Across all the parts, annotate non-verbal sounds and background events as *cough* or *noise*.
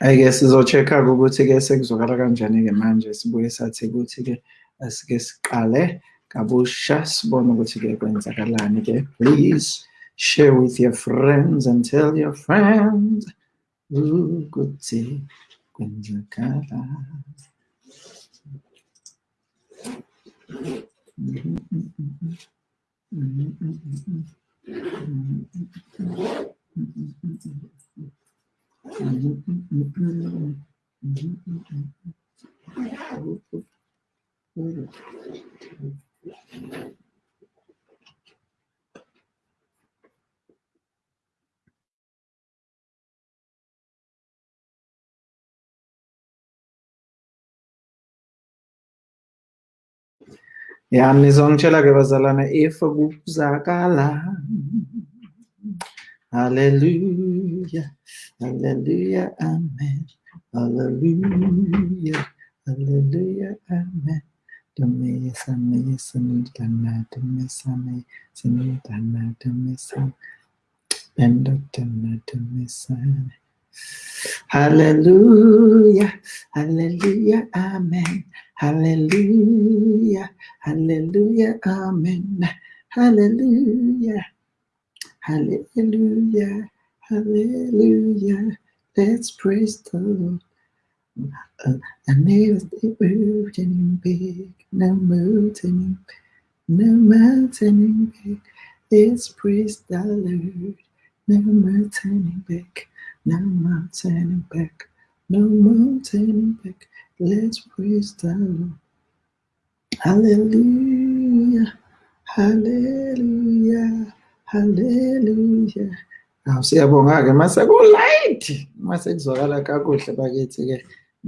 Ayike sizo-check-a-ke ukuthi-ke sekuzwakala kanjani-ke manje sibuye sathi ukuthi-ke asike siqale kabusha sibone ukuthi-ke kwenzakalani-ke. Please share with your friends and tell your friends ukuthi kwenzakala. Ja, ne zonke la gebazalana efa gukuzakala. Mm -hmm. Hallelujah. Hallelujah. Amen. Hallelujah. Hallelujah. Amen. Dame same sani dana dame same sani dana dame same benda dana dame same. Hallelujah, hallelujah, amen. Hallelujah, hallelujah, amen. Hallelujah. Hallelujah, hallelujah. Let's praise the Lord. And never stay burdening big, no mountain, no mountain big. Let's praise the Lord. No mountain back, no mountain back, no mountain back. Let's praise the Lord. Hallelujah, hallelujah. Hallelujah. Awu siyabonga-ke mase ku-light mase kuzwakala kakuhle bakithi-ke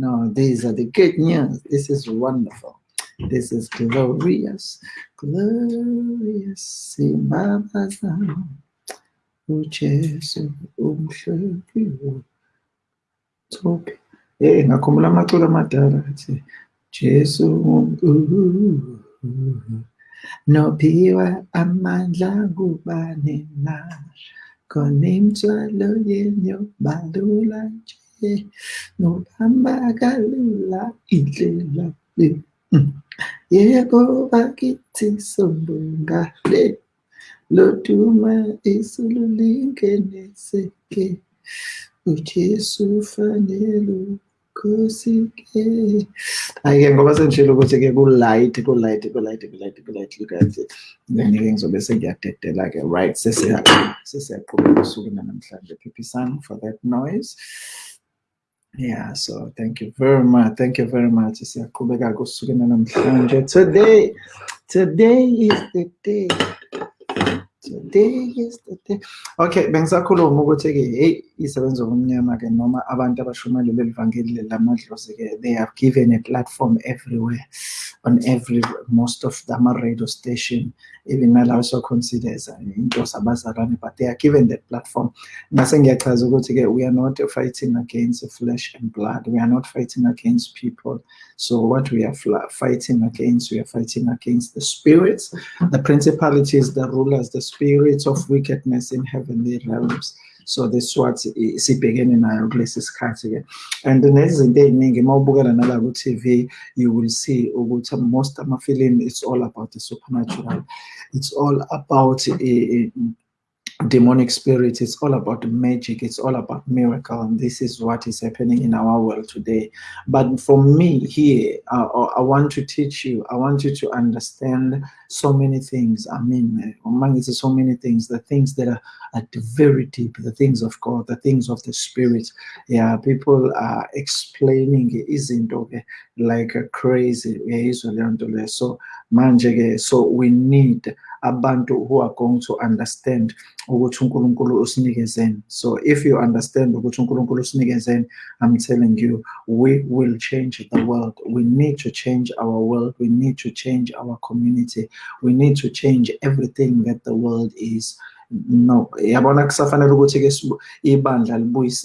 no these are the good news. This is wonderful. This is glorious glorious. Simbabaza ujesu umhlekiwo thophi eh ngakhumbula amaculo amadala athi jesu nophiwa amandla kubani na? Khona imithwalo yenu balula nje. Nobamba kalula indlela le. Yebo bakithi sombungale loduma isulu lingeneseke ujesu fanele Ngoba sengishilo ukuthi-ke ku-light, ku-light, ku-light, ku-light, ku-light, guys. Then-ke ngizobe sengiyadedela-ke right sesiyaqhubeka usukwini namhlanje phiphisani for that noise. Yeah, so thank you very much. Thank you very much. Today, today is the day. Today is the day. Okay, bengisakhuluma ukuthi-ke hey isebenzo omnyama-ke noma abantu abashumayela leli vangeli lamadlozi-ke they have given a platform everywhere on every most of the ama-radio station even nalawo so-considers into zabazalwane but they are given that platform. Ngase ngiyachaza ukuthi-ke we are not fighting against flesh and blood we are not fighting against people. So what we are fighting against we are fighting against the spirits. The principalities the rulers the spirits of wickedness in heavenly realms so that's what sibhekene nayo kulesi sikhathi-ke and nezinto ey'ningi uma ubukela nala ku-tv you will see ukuthi most amafilimi it's all about the supernatural. It's all about uh, demonic spirits it's all about magic. It's all about miracle. And this is what is happening in our world today. But for me here uh, i want to teach you. I want you to understand so many things. I mean among so many things. The things that are at the very deep. The things of god. The things of the spirit. Yeah people are explaining izinto like crazy. So manje so we need abantu who are going to understand so if you understand i'm telling you we will change the world. We need to change our world. We need to change our community. We need to change everything that the world is no yabona kusafanele ukuthi-ke ibandla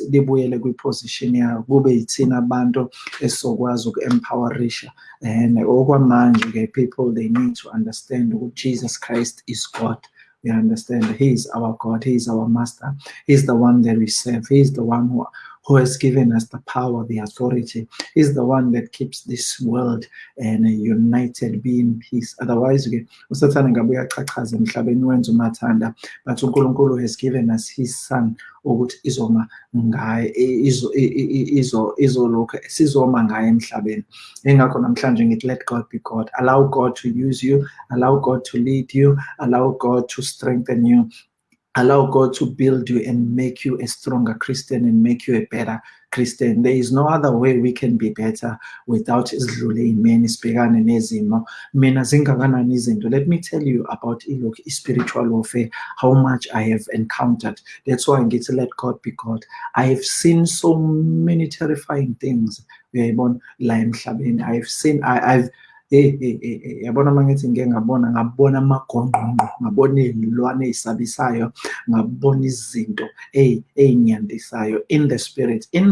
libuyele kwiposition yayo kube yithina abantu esizokwazi uku-empowerisha and okwamanje-ke people they need to understand ukuthi jesus christ is god. We understand he is our god he is our master he is the one that we serve he is the one who who has given us the power, the authority. is the one that keeps this world and united, be in peace. Otherwise, ke usathane ngabe uyachachaza emhlabeni wenza umathanda, but uNkulunkulu has given us his son ukuthi izoma ngaye izo izo izolokhu sizoma ngaye emhlabeni engakho namhlanje ngithi let God be God allow God to use you allow God to lead you allow God to strengthen you allow God to build you and make you a stronger Christian and make you a better Christian. There is no other way we can be better without. Let me tell you about spiritual warfare, how much I have encountered. That's why ngithi let God be God. I have seen so many terrifying things. I have seen I, I've Eh, eh, eh, yabona uma ngithi ngike ngabona ngabona amagongqongqo ngabona iy'lwane ey'sabisayo ngabona izinto ey'nyandisayo in the spirit in,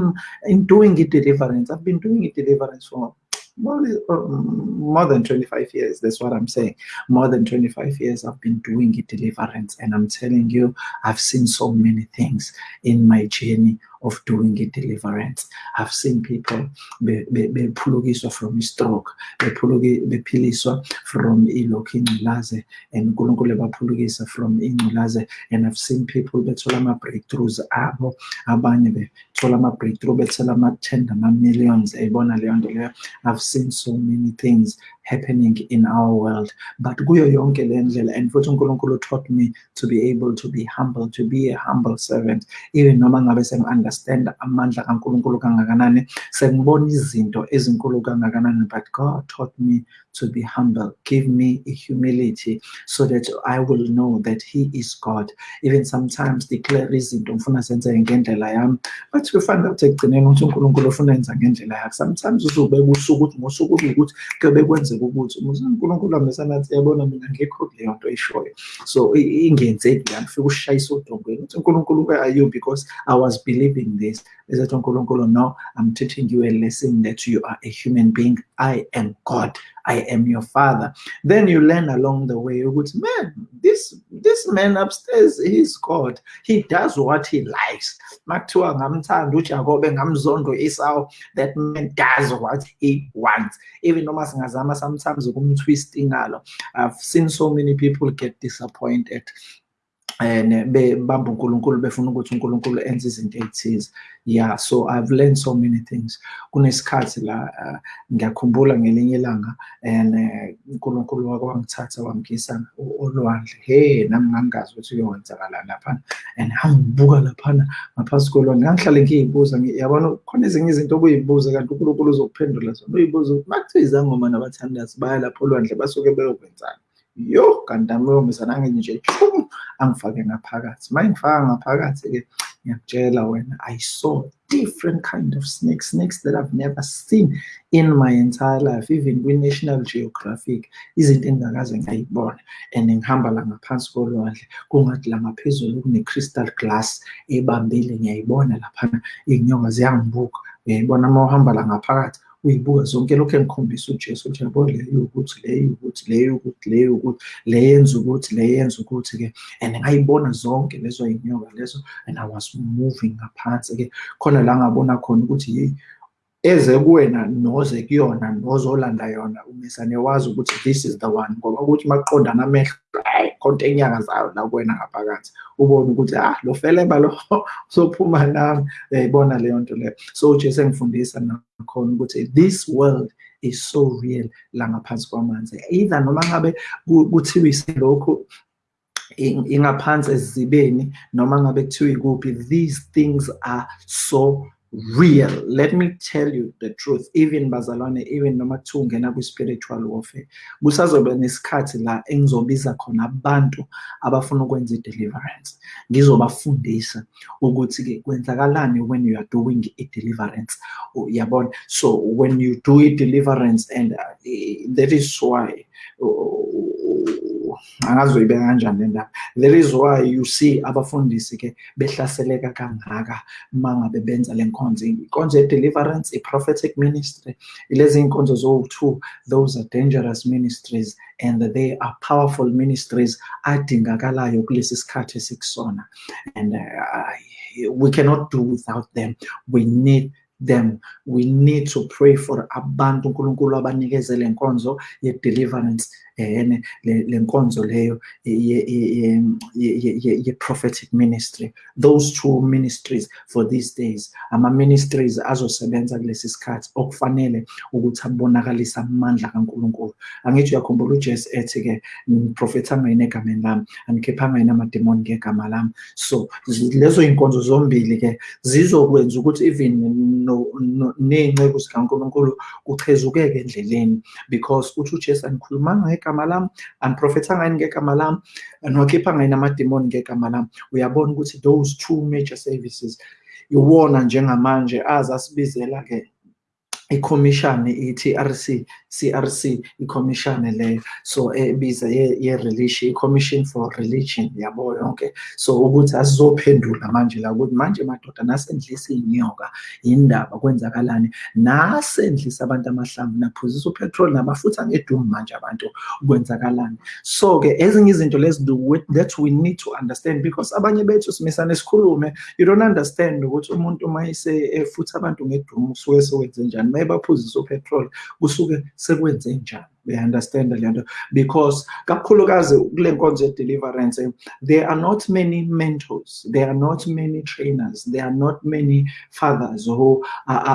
in doing i-deliverance i've been doing i-deliverance for more, more than 25 years. That's what I'm saying. More than 25 years, I've been doing it deliverance, and I'm telling you, I've seen so many things in my journey of doing a deliverance. I've seen people bephulukiswa from stroke, bephiliswa from ilokhu ingculaze and uNkulunkulu baphulukisa from ingculaze and I've seen people bethola ama breakthroughs abo abanye bethola ama breakthrough bethela ama 10 ama millions ayibona leyo. Nto I've seen so many things happening in our world. But kuyo yonke le and futhi taught me to be able to be humble to be a humble servant. Even noma ngabe sengi-understand amandla kaNkulunkulu kangakanani sengibona izinto ezinkulu kangakanani but God taught me to be humble. Give me a humility so that I will know that he is God. Even sometimes declare izinto ngifuna zenze ngendlela yami but kufanele ukuthi ekugcineni ukuthi uNkulunkulu ufuna yenza ngendlela yakhe. Sometimes uzobeka usuku ukuthi ngosuku ukuthi kuyobe ukuthi umuzi uNkulunkulu amesana athi yabona mina ngikho kuleyo nto eyishoyo so ingenzeki yami fika ushayisa odongweni uthi uNkulunkulu are you because I was believing this. Ezathi uNkulunkulu no I'm teaching you a lesson that you are a human being. I am God I am your father. Then you learn along the way, ukuthi man, this this man upstairs, he's God. He does what he likes. That man does what he wants. Even singazama sometimes. I've seen so many people get disappointed bebamba uNkulunkulu befuna ukuthi uNkulunkulu enze izinto ezithize yeah so i've learned so many things. Kunesikhathi la uh, ngiyakhumbula ngelinye ilanga and uNkulunkulu wake wangithatha wangisa olwandle hey nami ngangazi ukuthi kuyokwenzakala lapha and angibuka lapha ngaphansi kolwandle ngangihlale ngiyibuza yabona khona ezinye izinto obuyibuza kanti uNkulunkulu uzokuphendula zona uyibuza ukuthi makuthiwa izangoma nabathandazi baya lapho olwandle basuke beyokwenzani yo kanti amiyomisa nje chum angifake ngaphakathi. Uma ngaphakathi-ke ngiyakutshela wena i saw different kind of snakes snakes that i've never seen in my entire life even kwi-national geographic. Izinto engingakaze ngayibona and ngihamba la ngaphansi kolwandle kungathi la ngaphezulu kune-crystal glass ebambile. Ngiyayibona laphana iy'nyoka ziyangibuka uyayibona uma uhamba la ngaphakathi uyibuka zonke lokhu engikhombisa ujesu ukuthi yabo le ukuthi le ukuthi le ukuthi le ukuthi le yenza ukuthi le yenza ukuthi-ke. And ngayibona zonke lezo y'nyoka lezo and i was moving ngaphansi-ke. Khona la ngabona khona ukuthi yeyi eze kuwena noze kuyona nozolanda yona umesane wazi ukuthi this is the one ngoba ukuthi makuqondana amehlo khonto enyanga zayo la kuwena ngaphakathi ubone ukuthi ah lo feleba lo *laughs* sophuma nami. Uyayibona leyo nto leyo. So ujesu engifundisa nakhona ukuthi this world is so real la ngaphansi kwamanzi. Either noma ngabe kuthiwa isilokhu ingaphansi ezibeni noma ngabe kuthiwa ikuphi these things are so real. Let me tell you the truth. Even bazalwane even noma kuthiwa ungena kwi-spiritual warfare kusazoba nesikhathi la engizobiza khona abantu abafuna ukwenza i-deliverance. Ngizobafundisa ukuthi-ke kwenzakalani when you are doing i-deliverance. Yabona so when you do i-deliverance and uh, that is why angazi uyibeka kanjani le ndaba? That is why you see abafundisi ke behlaseleka kangaka mangabe benza lenkonzo inkonzo ye-deliverance i-prophetic ministry lezi inkonzo zo-two those are dangerous ministries and they are powerful ministries adingakalayo kulesi sikhathi esikusona and uh, we cannot do without them. We need them. We need to pray for abantu uNkulunkulu abanikeze lenkonzo ye-deliverance ene le nkonzo leyo ye-prophetic ministry. Those two ministries for these days ama-ministries azosebenza kulesi sikhathi okufanele ukuthi abonakalise amandla kaNkulunkulu. Angithi uyakhumbula ujesu ethi-ke ngiprofetha ngayini egameni lami? Anikhiphanga yini amademoni ngegama lami? So lezo y'nkonzo zombili-ke zizokwenza ukuthi even ney'nceku zikankulunkulu kuchezukeke endleleni because uthi ujesu anikhulumanga ngekamalam aniprofetha ngani ngekamalam niwakhipha ngani amadimoni ngekamalam uyabona ukuthi those two major services. Iwona njengamanje azasibizela-ke asibizela-ke ikhomishani i-TRC CRC ikhomishani leyo so ebiza ye-religion i-commission for religion yabo yonke. So ukuthi asizophendula manje la ukuthi manje madoda nasendlisa iy'nyoka yindaba kwenzakalani? Nasendlisa abantu amahlamvu naphuzisa upetrol nabafutha ngedumu manje abantu kwenzakalani? So-ke ezinye izinto lezi that we need to understand because abanye bethu simisane sikhulume you don't understand ukuthi umuntu uma efutha abantu ngedumu usuke sewenze njani? Mayebaphuzisa upetrol kusuke sekwenze njani? Uya-understand le nto because kakhulukazi kule nkonzo ye-deliverance there are not many mentors there are not many trainers there are not many fathers who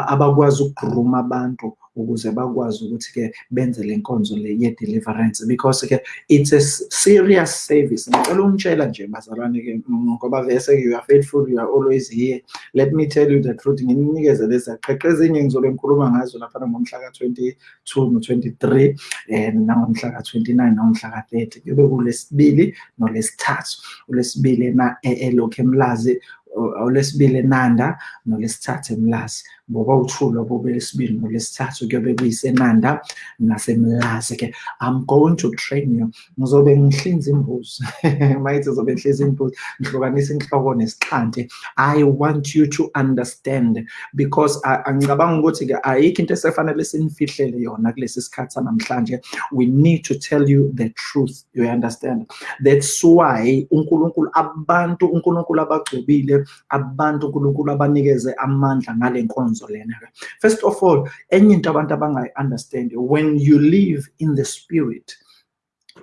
abakwazi ukugruma abantu ukuze bakwazi ukuthi-ke benze le nkonzo le ye-deliverance. Because-ke it's a serious service. Ngicela ungitshela nje bazalwane-ke ngoba vese you are faithful you are always here. Let me tell you the truth nginikeze lezi aqheqe ezinye ngizobe ngikhuluma ngazo laphana ngomhla ka-twenty-two no-twenty-three um nangomhla ka-twenty-nine nangomhla ka-thirty. Kube kulesibili nolesithathu. Ulesibili elokhu emlazi olesibili enanda nolesithathu emlazi. Ngoba uthula bobelesibili nolesithathu kuyobe kuyisenanda nasemlazi-ke i'm going to train you. Ngizobe ngihlinza imbuzi. *laughs* Mayithi zobe ngihlezi imbuzi ngihlukanisa inhloko nesixhanti. I want you to understand because angicabanga ukuthi-ke ayikho into esefanele sinifihlele yona kulesi sikhathi sanamhlanje. We need to tell you the truth. You understand? That's why unkulunkulu abantu unkulunkulu abagcobile abantu unkulunkulu abanikeze amandla ngale nkonzo lena first of all enye into abantu abangayi-understand when you live in the spirit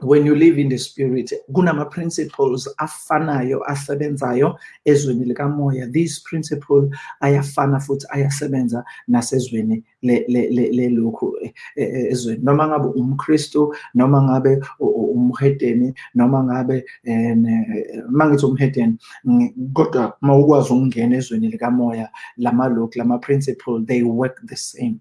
when you live in the spirit kunama-principles afanayo asebenzayo ezweni likamoya. These principle ayafana futhi ayasebenza nasezweni lelokhu eh, eh, ezweni. Noma ngabe umkristu noma ngabe umhedeni noma ngabe eh, uma ngithi umhedeni kodwa uma ukwazi ukungena ezweni likamoya lamalokhu lama-principle they work the same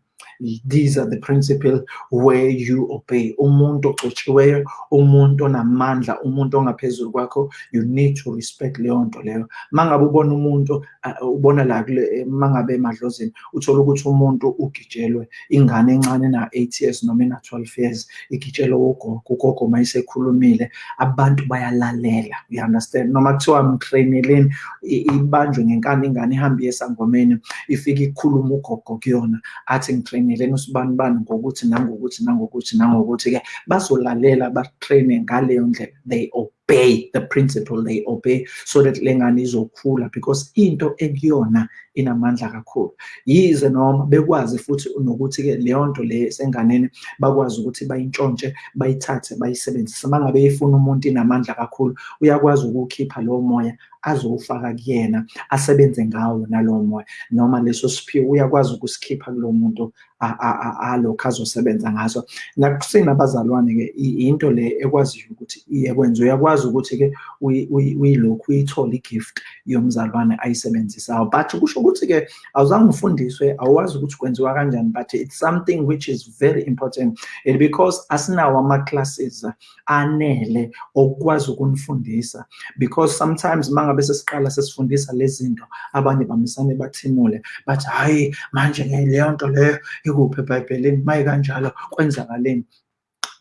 these are the principle where you obey. Umuntu ogcotshiweyo umuntu onamandla umuntu ongaphezulu kwakho you need to respect leyo nto leyo. Mangabe ubona umuntu ubona la kule mangabe emadlozini uthola ukuthi umuntu ugijelwe. Ingane encane na-8 years noma ena-12 years igijelwe ugogo ugogo uma isekhulumile abantu bayalalela you understand? Noma kuthiwa mtraineleni ibanjwe ngenkani ingane ihambe esangomeni ifike ikhuluma ugogo kuyona athi ngitraineleni usibani bani ngokuthi nangokuthi nangokuthi nangokuthi-ke bazolalela batraine ngaleyo ndlela. They obey the principle they obey so that le ngane izokhula because into ekuyona inamandla kakhulu. Yize noma bekwazi futhi nokuthi-ke leyo nto le senganeni bakwazi ukuthi bayintshontshe bayithathe bayisebenzise. Uma ngabe ifuna umuntu inamandla kakhulu uyakwazi ukuwukhipha lowo moya azowufaka kuyena asebenze ngawo nalowo moya. Noma leso siphiwo uyakwazi ukusikhipha kulo muntu alokhu azosebenza ngaso. Nakusenabazalwane-ke into le ekwaziyo ukuthi iyekwenza uyakwazi ukuthi-ke uyilokhu uyithole i-gift yomzalwane ayisebenzisayo. But kusho ukuthi-ke awuzange ufundiswe awazi ukuthi kwenziwa kanjani but it's something which is very important. And because asinawo ama-classes anele okukwazi ukunifundisa. Because sometimes uma ngabe sesiqala sesifundisa lezi zinto abanye bamisane bathimule bathi hhayi manje leyo nto leyo ikuphi ebhayibhelini maye kanjalo kwenzakaleni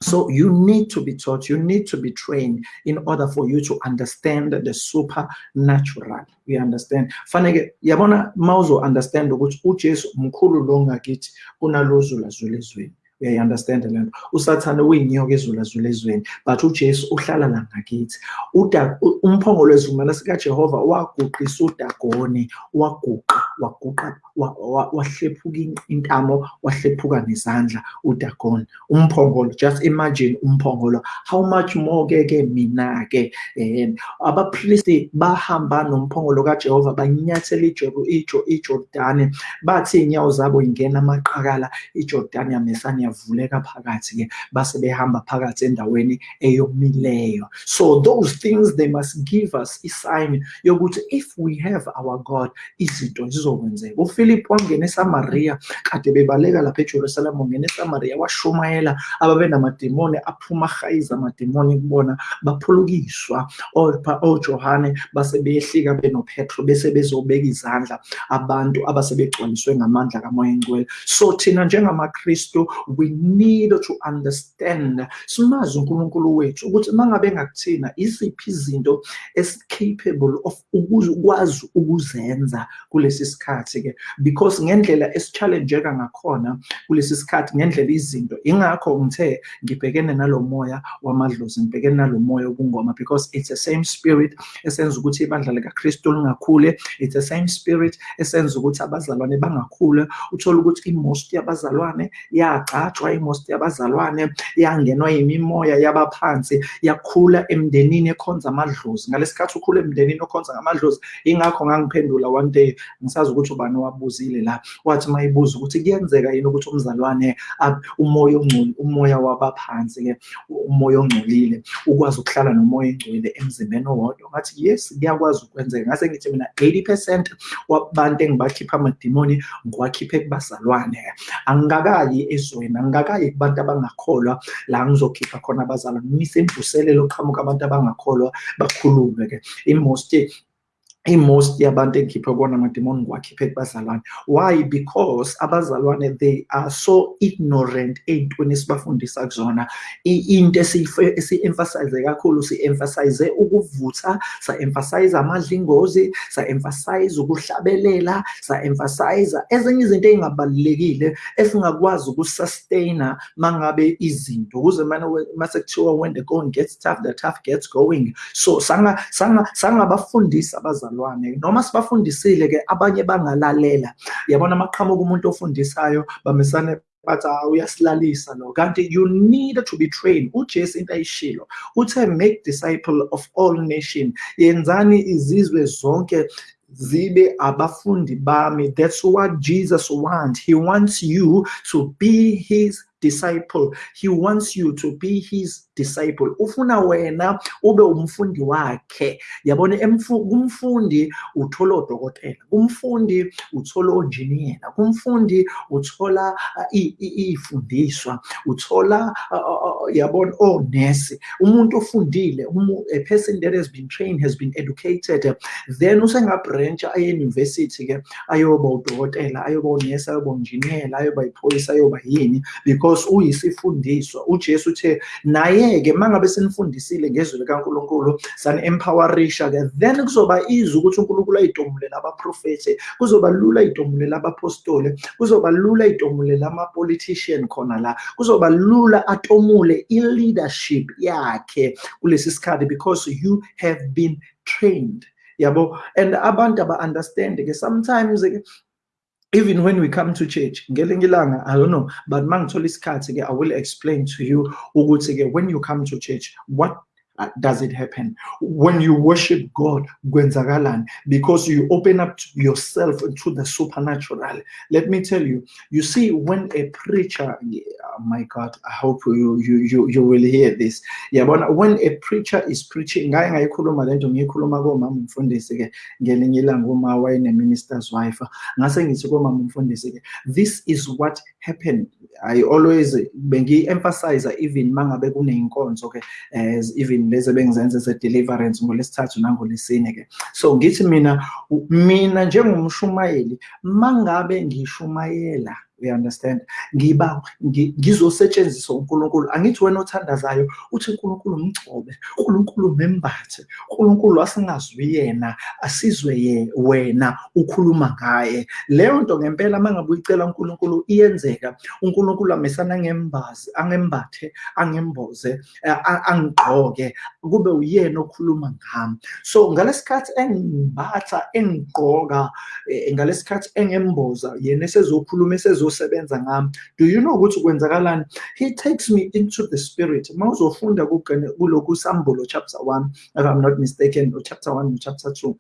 So you need to be taught, you need to be trained in order for you to understand the supernatural. We understand. Faneke yabona mawuzo understand ukuthi uJesu mkhulu lo ngakithi kunalozula zula ezweni. uyayi-understand le nto usathane uyinyoka ezulazula ezweni but ujesu uhlala la ngakithi umphongolo wesivumelwano sikajehova waguqisa udagone waguqa waguqa wahlephuka intamo wahlephuka nezandla udagone umphongolo just imagine umphongolo. How much more ke ke mina ke um abapristi bahamba nomphongolo kajehova banyathela ijordani. Bathi iy'nyawo zabo ingena amaqakala ijordani yamesane yavuleka phakathi-ke base behamba phakathi endaweni eyomileyo. So those things they must give us isign yokuthi if we have our god izinto zizokwenzeka uphilip wangena esamariya kade bebaleka lapha ejerusalem ungena esamariya washumayela ababe namadimoni aphuma ahayiza amadimoni kubona baphulukiswa. Ojohane base beyehlika benopetro bese bezobeka izandla abantu abasebegcwaliswe ngamandla kamoya engcwele so thina njengamakristu we need to understand. Simazi uNkulunkulu wethu ukuthi mangabe ngakuthina isiphi izinto esi-capable of ukwazi ukuzenza kulesi sikhathi ke because ngendlela esi-challengeka ngakhona kulesi sikhathi ngendlela izinto. Ingakho ngithe ngibhekene nalo moya wamadlozi ngibhekene nalo moya wobungoma because it's the same spirit esenza ukuthi ibandla likaKristu lingakhule. It's the same spirit esenza ukuthi abazalwane bangakhule uthola ukuthi imost yabazalwane yagcatshwa imost yabazalwane yangenwa yimimoya yabaphansi yakhula emndenini ekhonza amadlozi. Ngalesikhathi ukhula emndenini okhonza ngamadlozi ingakho ngangiphendula one day ngisazi ukuthi ubani wabuzile la. Wathi mayibuza ukuthi kuyenzeka yini ukuthi umzalwane umoya ongcoli umoya wabaphansi ke umoya ongcolile ukwazi ukuhlala nomoya engcwele emzimbeni owodwa. Ngathi yes kuyakwazi ukwenzeka. Ngase ngithi mina 80% wabantu engibakhipha amadimoni ngiwakhiphe kubazalwane angingakayi ezweni angingakayi kubantu abangakholwa la ngizokhipha khona abazalwane. Ngise imvuselelo oqhamuka abantu abangakholwa bakhulume ke imost i-most yabantu engikhiphe kubona amadimoni ngiwakhiphe kubazalwane. Why? Because abazalwane they are so ignorant ey'ntweni esibafundisa kuzona. Into esi-emphasize kakhulu si-emphasize ukuvutha sa-emphasize amadlingozi sa-emphasize ukuhlabelela sa-emphasize ezinye izinto ey'ngabalulekile esingakwazi ukusustaina mangabe izinto. Ukuze mase kuthiwa when the going gets tough the tough gets going. So sangabafundisa abazalwane. Abazalwane noma sibafundisile ke abanye bangalalela. Yabona amaqhamuka umuntu ofundisayo bamisane bathi uyasilalisa lo. Kanti you need to be trained. Ujesu into ayishilo uthe make disciple of all nation. Yenzani izizwe zonke zibe abafundi bami. That's what jesus wants. He wants you to be his disciple. He wants you to be his disciple ufuna wena ube umfundi wakhe. Yabona kumfundi uthola odokotela kumfundi uthola onjiniyela kumfundi uthola iy'fundiswa uthola yabona onesi umuntu ofundile a person that has been trained has been educated then usengabrancha aye-university ke ayoba udokotela ayoba unesi ayoba unjiniyela ayoba iphoyisa ayoba yini because uyisifundiswa. Ujesu uthe naye ke mangabe senifundisile ngezwi likaNkuluNkulu sani-empowerisha ke then kuzoba easy ukuthi uNkulunkulu ayitomulela abaprofethi kuzoba lula ayitomulela abapostoli kuzoba lula ayitomulela ama-politician khona la kuzoba lula atomule i-leadership yakhe kulesi sikhathi because you have been trained. Yabo? And abantu aba-understand ke sometimes ke even when we come to church i don't know but mangithola isikhathi ke i will explain to you when you come to church what uh, does it happen? When you worship god because you open up yourself to the supernatural. Let me tell you you see when a preacher oh my god i hope you you you, you will hear this. Yabona when a preacher is preaching ngaye ngayikhuluma lento ngiyikhuluma komama umfundisi ke ngelinye ilanga uma wayene minister's wife this is what happened. I always bengi emphasize even mangabe kuneyinkonzo ke as even lezi ebengizenza ze-deliverance ngolesithathu nangolesine ke. So ngithi mina mina njengomshumayeli mangabe ngishumayela uyaunderstand ngiba ngizosetshenziswa uNkulunkulu. Angithi wena othandazayo uthi uNkulunkulu mgcobe uNkulunkulu membathe uNkulunkulu asingazwi yena asizwe ye wena ukhuluma ngaye. Leyo nto ngempela mangabe uyicela uNkulunkulu iyenzeka. uNkulunkulu amesana ngembazi angembathe angemboze angigqoke kube uyena okhuluma ngami. So ngalesikhathi engimbatha engigqoka eh, ngalesikhathi engemboza yena esezokhuluma esezosebenza ngami. Do you know ukuthi kwenzakalani? He takes me into the spirit. Uma uzofunda kulokhu sambulo chapter 1 if i'm not mistaken chapter 1 no chapter 2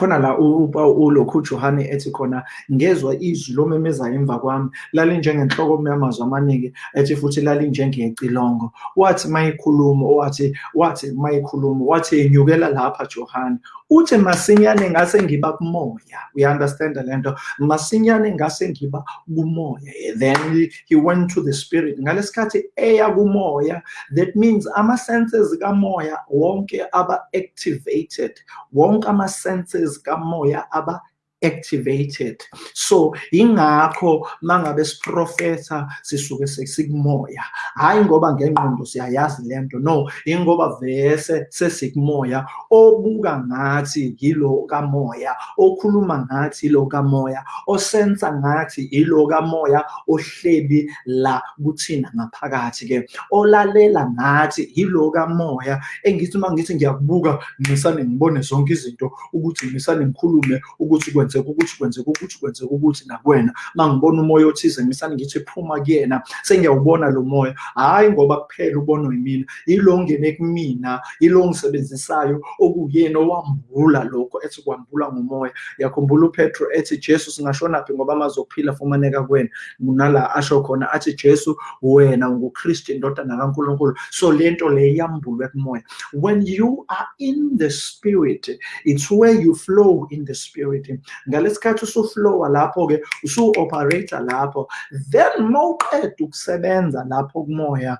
khona la ulokhu Johane ethi khona ngezwe izwi lomemezayo emva kwami lalinjengenhloko yamazwi amaningi ethi futhi lalinjengecilongo. Wathi mayikhuluma wathi wathi mayikhuluma wathi enyukela lapha Johane uthi masinyane ngase ngiba kumoya. Uyaunderstand lento masinyane ngase ngiba kumoya. Then he went to the spirit. Ngalesikhathi eya kumoya that means ama senses kamoya wonke aba activated wonke ama senses Escamoiaba activated. So ingakho mangabe siprofetha sisuke sesikumoya hayi ngoba ngengqondo siyayazi lento no ingoba vese sesikumoya obuka ngathi yilo kamoya okhuluma ngathi yilo kamoya osensa ngathi yilo kamoya ohlebi la kuthina ngaphakathi ke olalela ngathi yilo kamoya engithi uma ngithi ngiyakubuka ngisane ngibone zonke izinto ukuthi ngisane ngikhulume ukuthi kwenzeka ukuthi kwenzeka ukuthi kwenzeka ukuthi nakuwena. Mangibona umoya othize ngisane ngithi phuma kuyena sengiyawubona lo moya. Hayi ngoba kuphela ubonwe yimina. Yilo ongene kumina yilo ongisebenzisayo okuyena owambula lokho ethi kwambula ngomoya yakhumbula uPetro ethi Jesu singashona phi ngoba amazophila fumaneka kuwena? Nala asho khona athi Jesu wena unguKristu indodana kaNkulunkulu. So lento le yambulwe kumoya. When you are in the spirit it's where you flow in the spirit. Ngalesikhathi usuflowa lapho-ke usu-operator lapho then mawuqeda ukusebenza lapho kumoya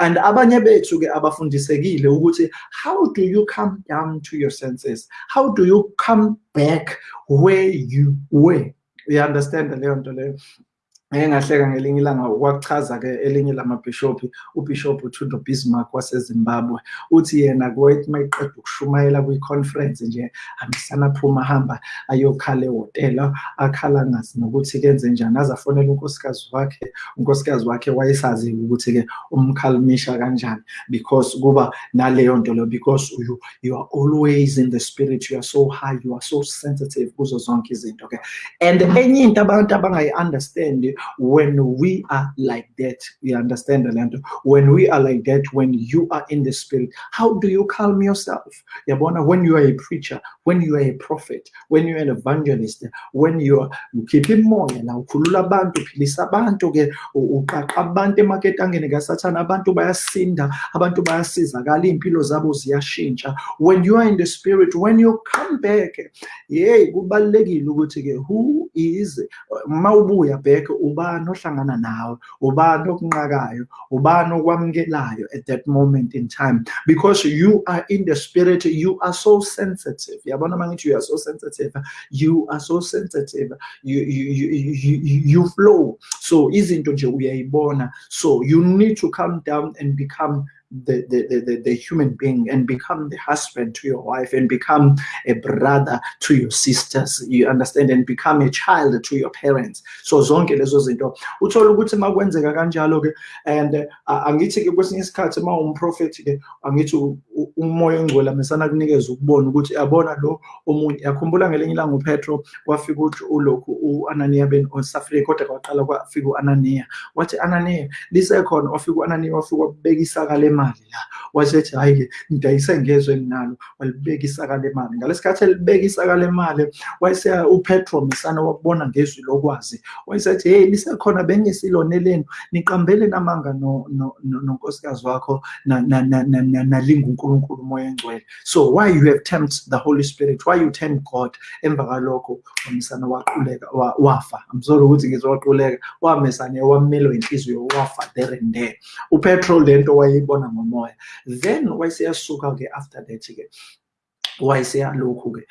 and abanye bethu-ke abafundisekile ukuthi how do you come down to your senses? How do you come back where you were? Uya-understand the leyo nto leyo ngeke ngahleka ngelinye ilanga wakuchaza-ke elinye lamabhishophi ubhishophi uThundo bismark waseZimbabwe. Uthi yena kwethi uma iqeda ukushumayela kwi-conference nje aphuma ahamba ayokhala ehhotela akhala ngazi nokuthi kenze njani. Aze afonele unkosikazi wakhe unkosikazi wakhe wayesazi ukuthi-ke umkhalimisha kanjani. Because kuba naleyo nto leyo because you, you are always in the spirit you are so high you are so sensitive kuzo zonke izinto-ke. And enye into abantu abangayi-understand when we are like that you understand the when we are like that when you are in the spirit how do you calm yourself? Yabona when you are a preacher when you are a prophet when you are an evangelist when you are ukhipha imoya la ukhulula abantu uphilisa abantu ke uqaqa abantu emaketangeni kasathana abantu bayasinda abantu bayasizakala iy'mpilo zabo ziyashintsha. When you are in the spirit when you come back yeyi kubalulekile ukuthi-ke who is mawubuya back ubani ohlangana nawe ubani okunqakayo ubani okwamukelayo at that moment in time. Because you are in the spirit you are so sensitive. Yabona mangithi you are so sensitive? You are so sensitive. You, you, you, you, you flow. So izinto nje uyayibona. So you need to come down and become the, the, the, the, human being and become the husband to your wife and become a brother to your sisters you understand and become a child to your parents. So zonke lezo zinto. Uthola ukuthi makwenzeka kanjalo ke and uh, angithi ke kwesinye isikhathi uma umprofeti ke angithi umoya ongcwele mesana kunikeza ukubona ukuthi yabona lo omunye yakhumbula ngelinye ilanga uPetro kwafika uthi ulokhu uAnania ben uSafriya kodwa kwaqala kwafika uAnania wathi Anania lisekhona wafika uAnania wafika wabeka isaka lemali la wasethi hayi-ke ngidayise ngezwe enginalo walibeka isaka lemali ngalesikhathi elibeka isaka lemali wayeseya upetro misana wakubona ngezwi lokwazi wayesethi hey lisekhona bengesiloneleni niqambele namanga nonkosikazi wakho nalinga so why you have tempted the holy spirit? Why you tempt god emva umsana waquleka wafa? Amsole ukuthi ngizowaquleka wamesane wamelwa inhliziyo wafa there and there. Upetro lento wayeyibona ngomoya. Then after that-ke wayeseyalokhu-ke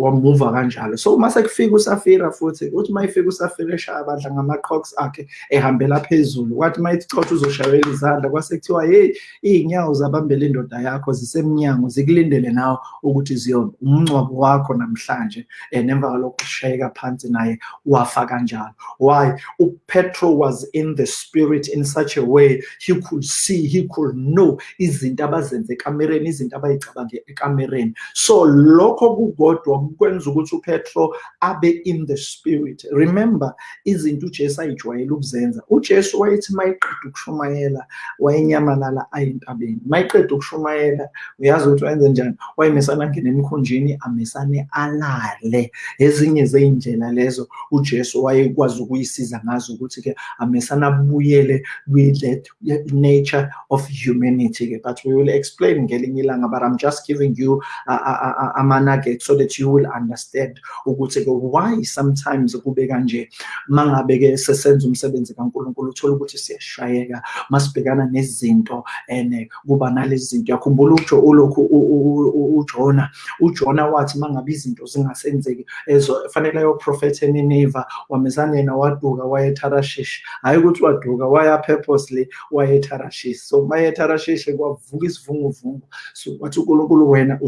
wamuva kanjalo. So uma sekufika usafira futhi uthi uma ifika usafira eshaya abadla ngama-crocs akhe ehambela phezulu kwathi uma ithi chotha uzoshayela izandla kwase kuthiwa heyi iy'nyawo zabambela indoda yakho zisemnyango zikulindele nawe ukuthi ziyona umngcwabo wakho namhlanje and emva kalokho ushayeka phansi naye wafa kanjalo. Why? Upetro was in the spirit in such a way he could see he could know izinto abazenze ekamereni izinto abayicabange ekamereni. So lokho kukodwa kwenza ukuthi upetro abe in the spirit. Remember izinto ujesu ayijwayele ukuzenza. Ujesu wayethi mayiqeda ukushumayela wayenyamalala ayintabeni. Mayiqeda ukushumayela uyazi ukuthi wayenze njani? Wayemesana angene emkhunjini amesane alale. Ezinye zey'ndlela lezo ujesu wayekwazi ukuyisiza ngazo ukuthi-ke amesana abuyele kwi-that nature of humanity-ke. But we will explain ngelinye ilanga but i'm just giving you ama-nugget so that you will understand. Ukuthi-ke why sometimes kube kanje mangabe-ke sesenza umsebenzi kankulunkulu uthola ukuthi siyashayeka masibhekana nezinto and kuba nalezi zinto. Yakhumbula ujo ulokhu ujona ujona wathi mangabe izinto zingasenzeki fanele ayoprofetha enineva wamezana yena waduka waya etharashishi hhayi ukuthi waduka waya purposely waya etharashishi so maye etharashishi kwavuka isivunguvungu. So wathi unkulunkulu wena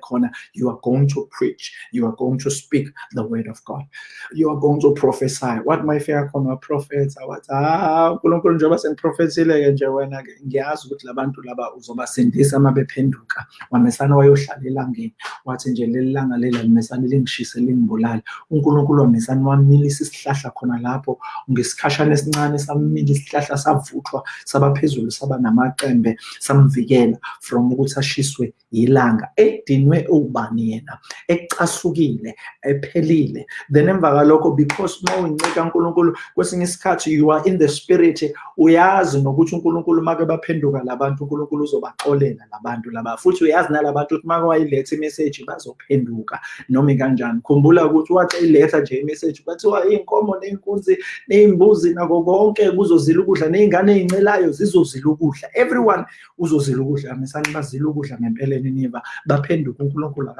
khona you are going to preach you are going to speak the word of God. You are going to prophesy. What my fika khona waprofetha wathi ah unkulunkulu njengoba sengiprofethile-ke nje wena-ke ngiyazi ukuthi labantu laba uzobasindisa uma bephenduka. Wamesana wayohlala elangeni wathi nje leli langa lela limesane lingishise lingibulale. Unkulunkulu wamesane wamilisa isihlahla khona lapho ngesikhashana esincane samila isihlahla savuthwa saba phezulu saba namacembe samvikela from ukuthi ashiswe ilanga edinwe ubani yena ecasukile ephelile. Then emva kalokho because uma uyinceka kaNkulunkulu kwesinye isikhathi you are in the spirit uyazi nokuthi uNkulunkulu make baphenduka labantu uNkulunkulu uzobaxolela labantu laba. Futhi uyazi nalabantu ukuthi make wayiletha imessage bazophenduka. Noma kanjani khumbula ukuthi wathi iletha nje imessage bathiwa iy'nkomo ney'nkunzi ney'mbuzi nako konke kuzozila ukudla ney'ngane ey'ncelayo zizozila ukudla. Everyone uzozila ukudla mesani bazila ukudla ngempeleni niba baphenduka unkulunkulu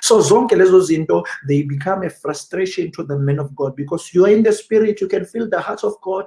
so zonke lezo zinto they become a frustration to the men of god because you are in the spirit you can feel the heart of god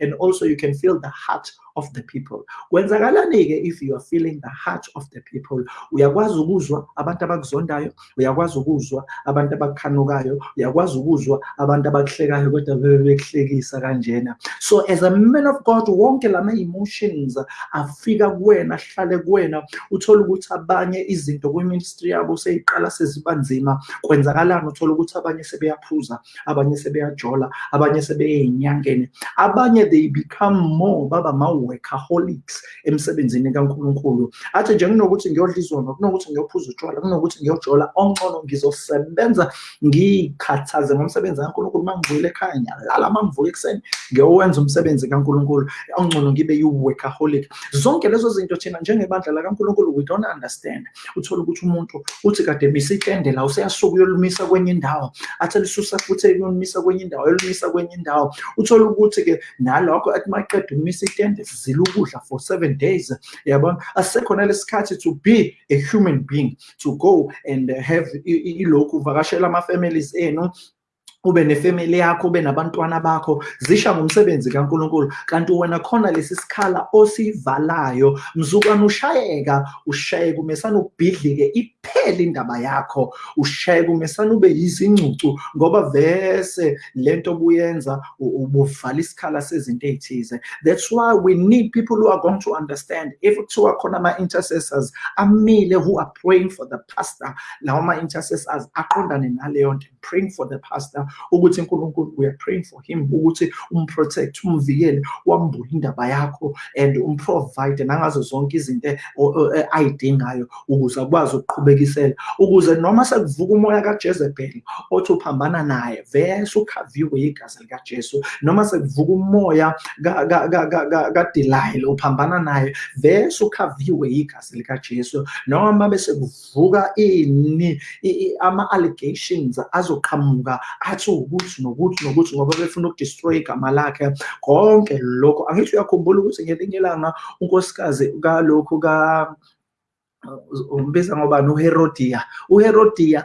and also you can feel the heart of the people. Kwenzakalani-ke if you are feeling the heart of the people uyakwazi ukuzwa abantu abakuzondayo uyakwazi ukuzwa abantu abakukhanukayo uyakwazi ukuzwa abantu abakuhlekayo kodwa bebe bekuhlekisa kanjena. So as a man of god wonke lama-emotions afika kuwena ahlale kuwena uthole ukuthi abanye izinto kwi-ministry yabo seyiqala seziba nzima. Kwenzakalani? Uthole ukuthi abanye sebeyaphuza abanye sebeyajola abanye sebeyey'nyangeni. Abanye they become more baba workaholics emsebenzini kaNkulunkulu. Athi nje kunokuthi ngiyodla izona kunokuthi ngiyophuza utshwala kunokuthi ngiyojola ongcono ngizosebenza ngiyikhathaze ngomsebenzi kaNkulunkulu. Uma ngivuyile ekhaya ngiyalala uma ngivuka ekuseni ngiyowenza umsebenzi kaNkulunkulu ongcono ngibe yi-workaholic zonke lezo zinto thina njengebandla lakaNkulunkulu we don't understand. Uthola ukuthi umuntu uthi kade misa itende la useyasuka uyolumisa kwenye indawo athi lisusa futhi uyolumisa kwenye indawo yolumisa kwenye indawo. Uthola ukuthi-ke nalokho athi maqeda ukumisa itende sizile ukudla for seven days yabona asisekhona lesikhathi to be a human being to go and have ilokhu uvakashela ama-families enu ube nefamily yakho ube nabantwana bakho zisha ngomsebenzi kaNkuluNkulu. Kanti wena khona lesi sikhala osivalayo mzukwana ushayeka ushayeka umesana ubhidlike indaba yakho umesana ube ngoba vese lento obuyenza ubuvala isikhala sezinto that's why we need people who are going to understand. If kuthiwa khona ama-intercessors amile who are praying for the pastor lawo ma-intercessors aqondane naleyo nto praying for the pastor ukuthi uNkulunkulu we are praying for him ukuthi umprotect umvikele wambule indaba yakho and umprovide nangazo zonke izinto ayidingayo ukuze akwazi ukuqhubekisela ukuze noma sekuvuka umoya kaJezebel othi uphambana naye vese ukhaviwe igazi likaJesu noma sekuvuka umoya kaDelilah uphambana naye vese ukhaviwe igazi likaJesu. Noma bese kuvuka ini ama allegations azoqhamuka bathi ukuthi nokuthi nokuthi ngoba befuna ukudestroy igama lakhe konke lokho. Angithi uyakhumbula ukuthi ngelinye ilanga unkosikazi kalokhu ka umbiza ngobani uHerodiya uHerodiya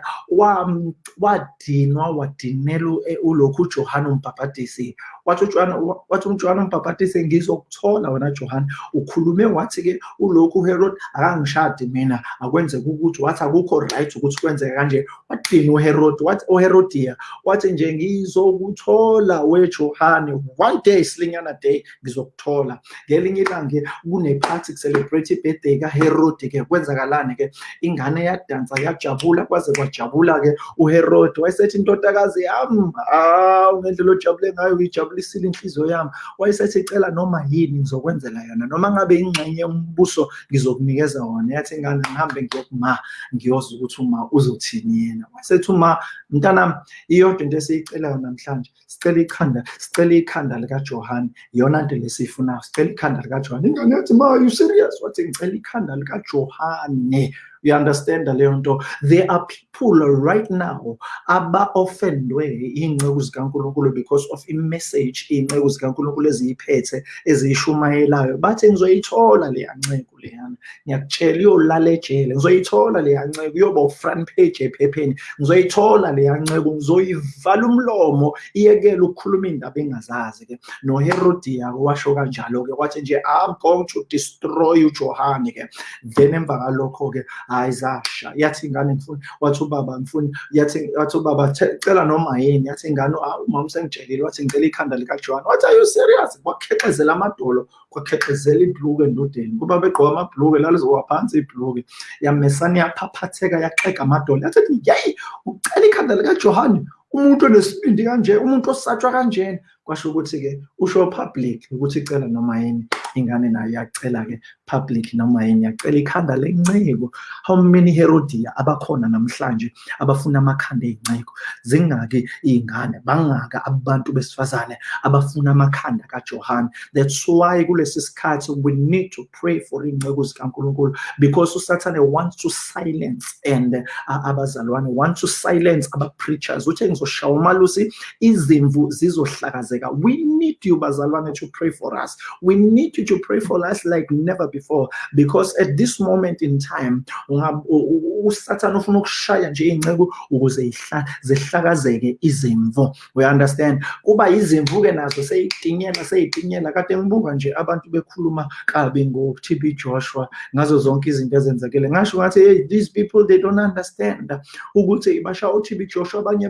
wadinwa wadinela ulokhu uJohane umbhaphatisi wathi uJohane wathi uJohane umbhaphatisi ngizokuthola wena Johane ukhulume wathi ke ulokhu uHerod akangishadi mina akwenzeka ukuthi wathi akukho right ukuthi kwenzeke kanje. Wadinwa uHerod wathi uHerodiya wathi nje ngizokuthola weJohane one day silinyana day ngizokuthola. Ngelinye ilanga kune party celebrate birthday kaHerod ke kwenzakalani ke ingane yadansa yajabula kwaze kwajabula ke uHerod wayesethi indodakazi yami ah ngendlela ojabule ngayo uyijabulisile inhliziyo yami. Wayesethi cela noma yini ngizokwenzela yona noma ngabe ingxenye yombuso ngizokunikeza wona. Yathi ingane ngihambe ngiyokuma ngiyozwa ukuthi uma uzothini yena. Wayesethi uma mntanami iyodwa into esiyicelayo namhlanje sicela ikhanda sicela ikhanda likaJohane iyona nto lesiyifunayo sicela ikhanda likaJohane. Ingane yathi ma you serious? Wathi ngicela ikhanda likaJohane. に you understand leyo nto? There are people right now aba-offendwe iy'nceku zikankulunkulu because of imessage iy'nceku zikankulunkulu eziyiphethe eziyishumayelayo. Bathi ngizoyithola leya nceku leyana. Ngiyakutshela iyolala ejele ngizoyithola leya nceku. Iyoba u-front page ephepheni. Ngizoyithola leya nceku. Ngizoyivala umlomo iyekele ukukhuluma iy'ndaba engazazi-ke. Noherodiya-ke washo kanjalo-ke. Wathi nje i'm going to destroy ujohane-ke. Then emva kalokho-ke hayi zasha yathi ingane ngifuna wathi ubaba ngifuna yathi wathi ubaba cela noma yini? Yathi ingane umama sengitshelile wathi ngicela ikhanda likaJohn wathi are you serious? Kwakheqezela amadolo kwakheqezela ibhluke endodeni. Kuba begqoka amabhluke lalizowa phansi ibhluke. Yamesana yaphaphatheka yaxega amadolo. Yathi yayi ucela ikhanda likaJohn umuntu onesibindi kanje umuntu osatshwa kanjena kwasho ukuthi-ke usho public ukuthi icela noma yini? Ingane nayo yacela-ke public noma yini yacela ikhanda lenceko how many herodiya abakhona namhlanje abafuna amakhanda ey'nceko zingaki iy'ngane bangaka abantu besifazane abafuna amakhanda kajohane. That's why kulesi sikhathi we need to pray for iy'nceko zikankulunkulu. Because usathane wants to silence and uh, abazalwane want to silence aba-preachers. Uthe ngizoshaya umalusi izimvu zizohlakazeka. We need you bazalwane to pray for us. We need you to pray for us like never before because at this moment in time usathane ufuna ukushaya nje iy'nceku ukuze zihlakazeke izimvu we understand? Kuba izimvu-ke nazo seyitinyela seyitinyela kade ngibuka nje abantu bekhuluma kabi ngo-TB Joshua ngazo zonke izinto ezenzekile. Ngasho ngathi hey these people they don't understand ukuthi basha u-TB Joshua abanye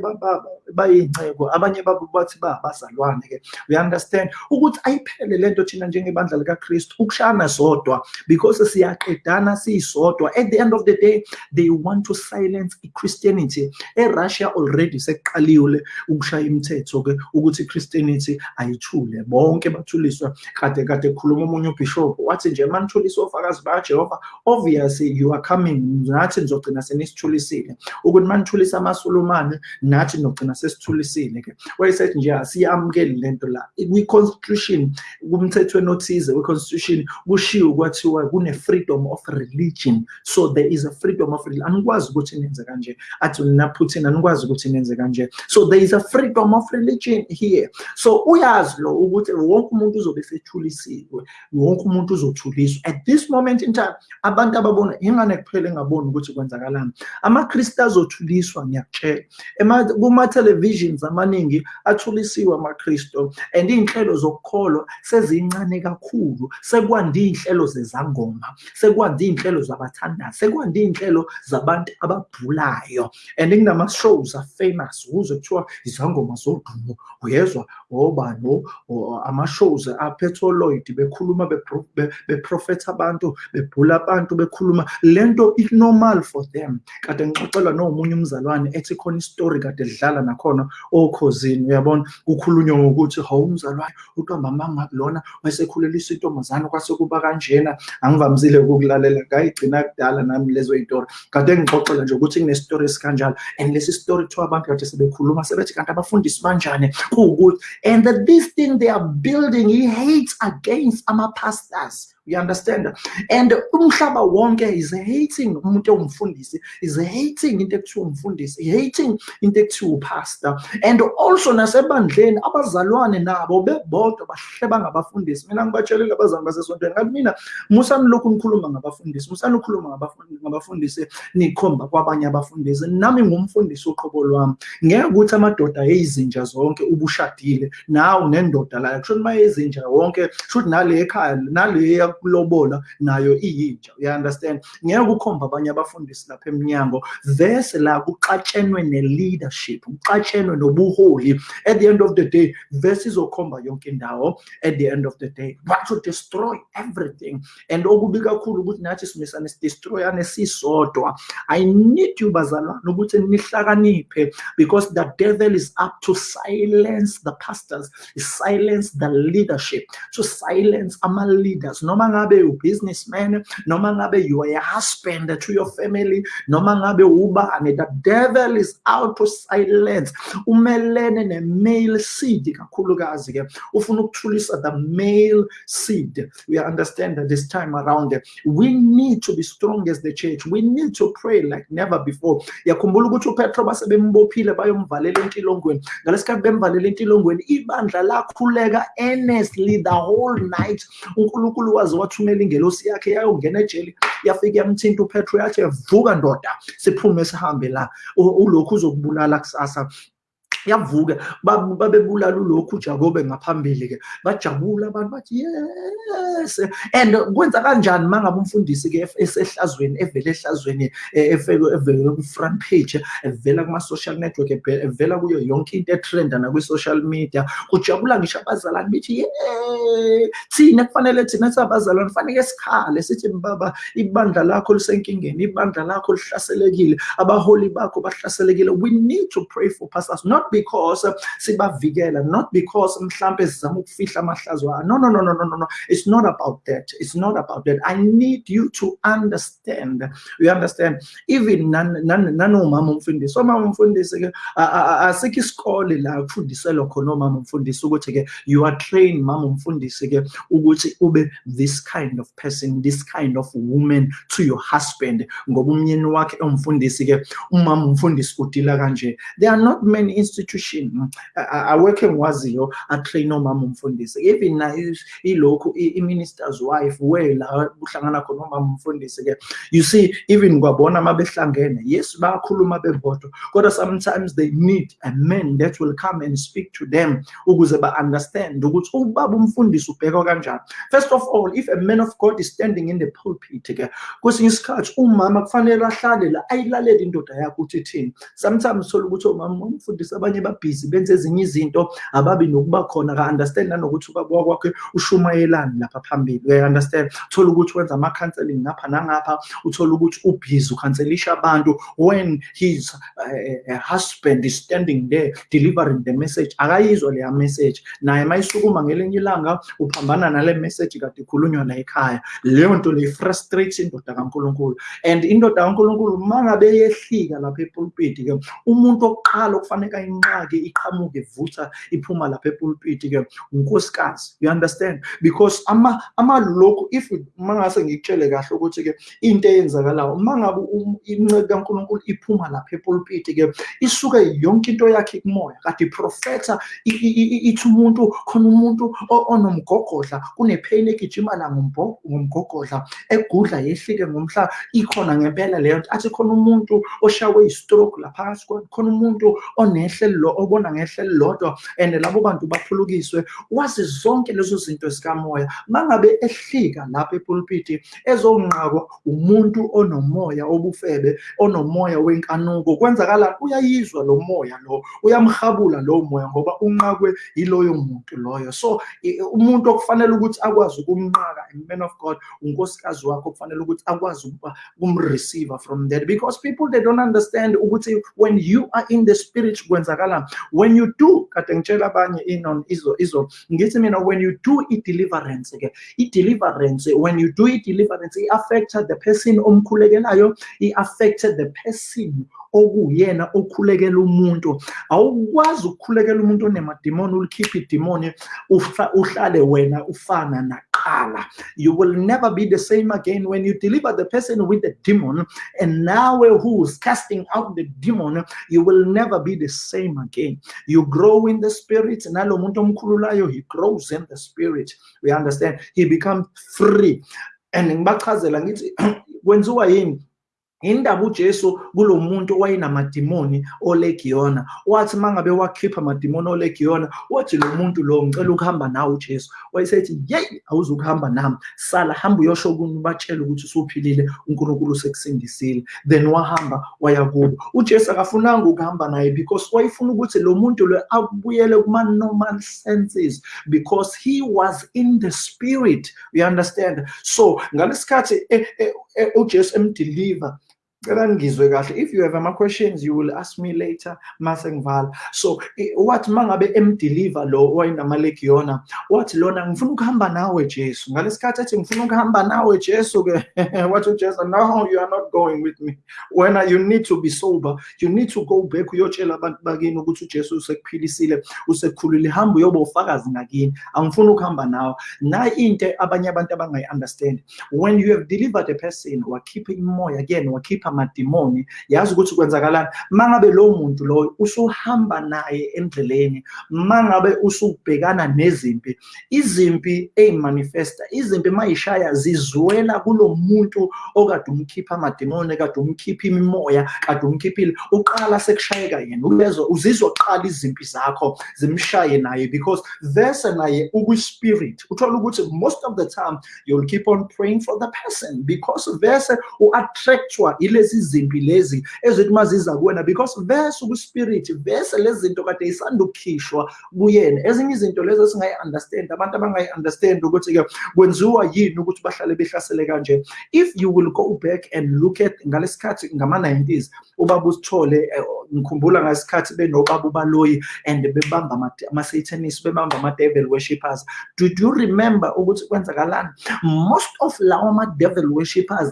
bayiy'nceko abanye babo bathi babazalwane-ke we understand? Ukuthi ayiphele lento thina njengebandla likaKristu ukushana sodwa. Because siyaqedana siyisodwa. At the end of the day they want to silence i-Christianity eRussia already sekuqaliwe ukushaya imithetho-ke ukuthi i-Christianity ayithule. Bonke bathuliswa kade kade khuluma omunye ubishop wathi nje manithuliswa ofakazi bakaJehova obviously you are coming. Nathi nizogcina senisithulisile ukuthi manithulisa amasulumane nathi nogcina sesithulisile-ke wayesethi nje asiyamukeli lento la. Kwi-constitution kumthethweni othize we-constitution kushiwo kwathiwa kune-freedom of religion. So there is a freedom of religion anikwazi ukuthi nenze kanje. Athi naphuthina anikwazi ukuthi nenze kanje. So there is a freedom of religion here. So uyazi lo ukuthi wonke umuntu uzobe sethulisiwe wonke umuntu uzothuliswa. At this moment in time abantu ababona ingane kuphela engaboni ukuthi kwenzakalani. Amakristu azothuliswa ngiyakutshela kuma-televisions amaningi athulisiwe amakristu and iy'nhlelo zokukholwa sezincane kakhulu sekwande iy'nhlelo zezangoma sekwande iy'nhlelo zabathandazi sekwande iy'nhlelo zabantu ababhulayo. And kunama-shows afamous ukuze kuthiwa izangoma zodumo. Uyezwa? Obani ama-shows aphetholoid bekhuluma beprofetha abantu bebhula abantu bekhuluma. Lento i-normal for them. Kade ngixoxelwa nomunye umzalwane ethi khona isitori kade lidlala nakhona okhozini. Uyabona? Kukhulunywa ngokuthi hawu umzalwane untwambama ngakulona wayesekhulelisa intombazane kwase kuba kanjena angivamisile ukukulalela ngayigcina kudala nami lezo y'tori kade ngixoxela nje ukuthi kunesitori esikanjalo and lesi story kuthiwa abantu kade sebekhuluma sebethi kanti abafundisi banjani? Kuwukuthi and that this thing they are building he hates against ama-pastors you understand? And umhlaba wonke is hating umuntu ongumfundisi is hating into ekuthiwa umfundisi hating into ekuthiwa and also nasebandleni abazalwane nabo bebodwa bahle bangabafundisi. Mina ngibatshelile abazalwane basesontweni. Ngathi mina musani lokhu nikhuluma ngabafundisi musani ukhuluma ngabafundisi nikhomba kwabanye abafundisi. Nami ngumfundisi uqobo lwami. Ngeke ukuthi amadoda eyizinja zonke ubushadile. Nawe nendoda la kusho uma ezinja wonke shuthi nale ekhaya nale yakulobola nayo iyinja you understand? Ngeke ukhomba abanye abafundisi lapha eminyango vese la kuxatshenwe ne-leadership kuxatshenwe nobuholi. At the end of the day vese izokhomba yonke indawo at the end of the day. But to destroy everything and okubi kakhulu ukuthi nathi sidestroyane sisodwa i need you bazalwane ukuthi nihlakaniphe because the devil is up to silence the pastors silence the leadership to silence ama-leaders noma ngabe u-businessman noma ngabe you are a husband to your family noma ngabe ubani the devil is out to silence. Umelene ne-male seed kakhulukazi ke. Ufuna ukuthulisa the male seed. We understand that this time around we need to be strong as the church. We need to pray like never before. Yakhumbula ukuthi upetro basebembophile bayomvalela entilongweni. Bemvalela entilongweni ibandla lakhuleka earnestly the whole night. Unkulunkulu waze wathumela ingelosi yakhe yayongena ejeli yafika yamthinta upetro yathi vuka ndoda siphume sihambe la. Ulokhu uzokubulala kusasa yavuka. Babebulala ulokhu ujakobe ngaphambili ke bajabula abantu bathi yes! And kwenza kanjani mangabe umfundisi ke esehlazweni evela ehlazweni evela ku front page evela kuma social network evela kuyo yonke into etrenda na kwi social media kujabula ngisho abazalwane bithi thina kufanele thina sabazalwane kufanele sikhale sithi baba ibandla lakho lisenkingeni ibandla lakho lihlaselekile abaholi bakho bahlaselekile. We need to pray for pastors not because uh, sibavikela not because mhlambe sizama ukufihla amahlazo no no no no no no it's not about that. It's not about that. I need you to understand. You understand? Even nanomama umfundisi. Omama umfundisi ke asikho isikole la kufundiselwa khona omama umfundisi ukuthi ke you are trained mama umfundisi ke ukuthi ube this kind of person this kind of woman to your husband. Ngoba umyeni wakhe umfundisi ke umama umfundisi udila kanje. There are not many institution awekho engiwaziyo atrain omama umfundisi. Even na ilokhu i-minister's wife we la kuhlangana khona omama umfundisi ke you see even kwabona uma behlangene yes bayakhuluma bebodwa kodwa sometimes they need a man that will come and speak to them ukuze ba-understand ukuthi ubaba umfundisi ubhekwa kanjani. First of all if a man of god is standing in the pulpit ke kwesinye isikhathi umama kufanele ahlale la ayilalele indoda yakho ukuthi ithini sometimes thola ukuthi omama umfundisi abanye babhizi benze ezinye izinto ababi nokuba khona ka-understand nanokuthi ubaba kwakhe ushumayelani lapha phambili. Uya-understand thola ukuthi wenza ama-counseling ngapha nangapha uthola ukuthi ubhizi ukhanselisha abantu when his uh, husband is standing there delivering the message. Akayizwa leya message. Naye mayisukuma ngelinye ilanga uphambana nale message kade ikhulunywa la ekhaya. Leyo nto le frustrates indoda kankulunkulu. And indoda kankulunkulu uma ngabe yehlika lapha epulpiti ke umuntu oqala okufanele ayinqake iqhamuke ivutha iphuma lapha epulpiti ke. Unkosikazi you understand? Because ama ama lokhu if mangase ngikutshele kahle ukuthi ke into eyenzakalayo mangabe inceke kaNkuluNkulu iphuma lapha epulpiti ke isuke yonke into yakhe kumoya kade profeta ithi umuntu khona umuntu onomgogodla kunepain egijima la ngomgogodla egudla yehlike ngomhla ikhona ngempela leyo nto. Athi khona umuntu oshawe istroke laphakathi khona umuntu onehle lo obona ngehle lodwa and labo bantu baphulukiswe. Wazi zonke lezo zinto zikamoya. Mangabe ehlika lapha epulpiti ezonqakwa umuntu onomoya obufebe onomoya wenkanuko kwenzakala uyayizwa lo moya lo uyamhabula lo moya ngoba unqakwe yiloyo muntu loyo. So umuntu okufanele ukuthi akwazi ukumnqaka man of god unkosikazi wakho kufanele ukuthi akwazi ukumreceive from that because people they don't understand ukuthi when you are in the spirit kwenzakala when you do kade ngitshela abanye inon izo izo ngithi mina when you do i-deliverance ke i-deliverance when you do i-deliverance i-affecta the person omkhulekelayo i-affected the person okuyena okhulekela umuntu. Awukwazi ukukhulekela umuntu onemadimoni ulikhiphe idimoni uhlale wena ufana you will never be the same again when you deliver the person with the demon and now who's casting out the demon you will never be the same again. You grow in the spirit he grows in the spirit. We understand? He becomes free. And ngibachazela ngithi *clears throat* kwenziwa yini indaba uJesu kulomuntu owayenamadimoni olegiyona wathi mangabe wakhipha amadimoni olegiyona wathi lo muntu lo ngicela ukuhamba nawe uJesu. Wayesethi yey awuzukuhamba nami. Sala hamba uyosho kuni batshele ukuthi usuphilile uNkulunkulu usekusindisile. Then wahamba waya kubo. uJesu akafunanga ukuhamba naye because wayefuna ukuthi lo muntu lo abuyele kuma normal senses because he was in the spirit. You understand? So ngalesikhathi eh, eh, eh, uJesu emdeliver cela ngizwe kahle. If you have ama questions you will ask me later. Mase ngivala so wathi mangabe emdeliver lo wayinamalekiyona wathi lona ngifuna ukuhamba nawe Jesu. Ngalesikhathi ethi ngifuna ukuhamba nawe Jesu ke. *laughs* Wathi uJesu no you are not going with me. When you need to be sober. You need to go back uyotshela abantu bakini ukuthi uJesu usekuphilisile usekukhulile hamba uyoba ufakazi ngakini. Angifuni ukuhamba nawe. Na into abanye abantu abangayi understand when you have delivered a person wakhipha imoya again wakhipha amadimoni. Yazi ukuthi kwenzakalani? Mangabe lo muntu lo usuhamba naye endleleni mangabe usubhekana nezimpi izimpi ezimanifesta izimpi mayishaya zizwela kulo muntu okade umkhipha amadimoni kade umkhipha imimoya kade umkhiphile uqala sekushayeka yena ubezwa uzizwa qala izimpi zakho zimshaye naye because vese naye ukwispirit. Uthola ukuthi most of the time you'll keep on praying for the person because vese u-attractwa ile lezi zimpi lezi ezithi maziza kuwena because vese ukuspirit vese lezi zinto kade isanda ukukhishwa kuyena. Ezinye izinto lezi esingayi understand abantu abangayi understand ukuthi ke kwenziwa yini ukuthi bahlale behlasele kanje. If you will go back and look at ngalesikhathi ngama 90s ubaba usithole eh, ngikhumbula ngasikhathi benobaba ubaloyi and bebamba ama-satanist bebamba ama-devil worshippers did you remember ukuthi kwenzakalani? Most of lawo ama-devil worshippers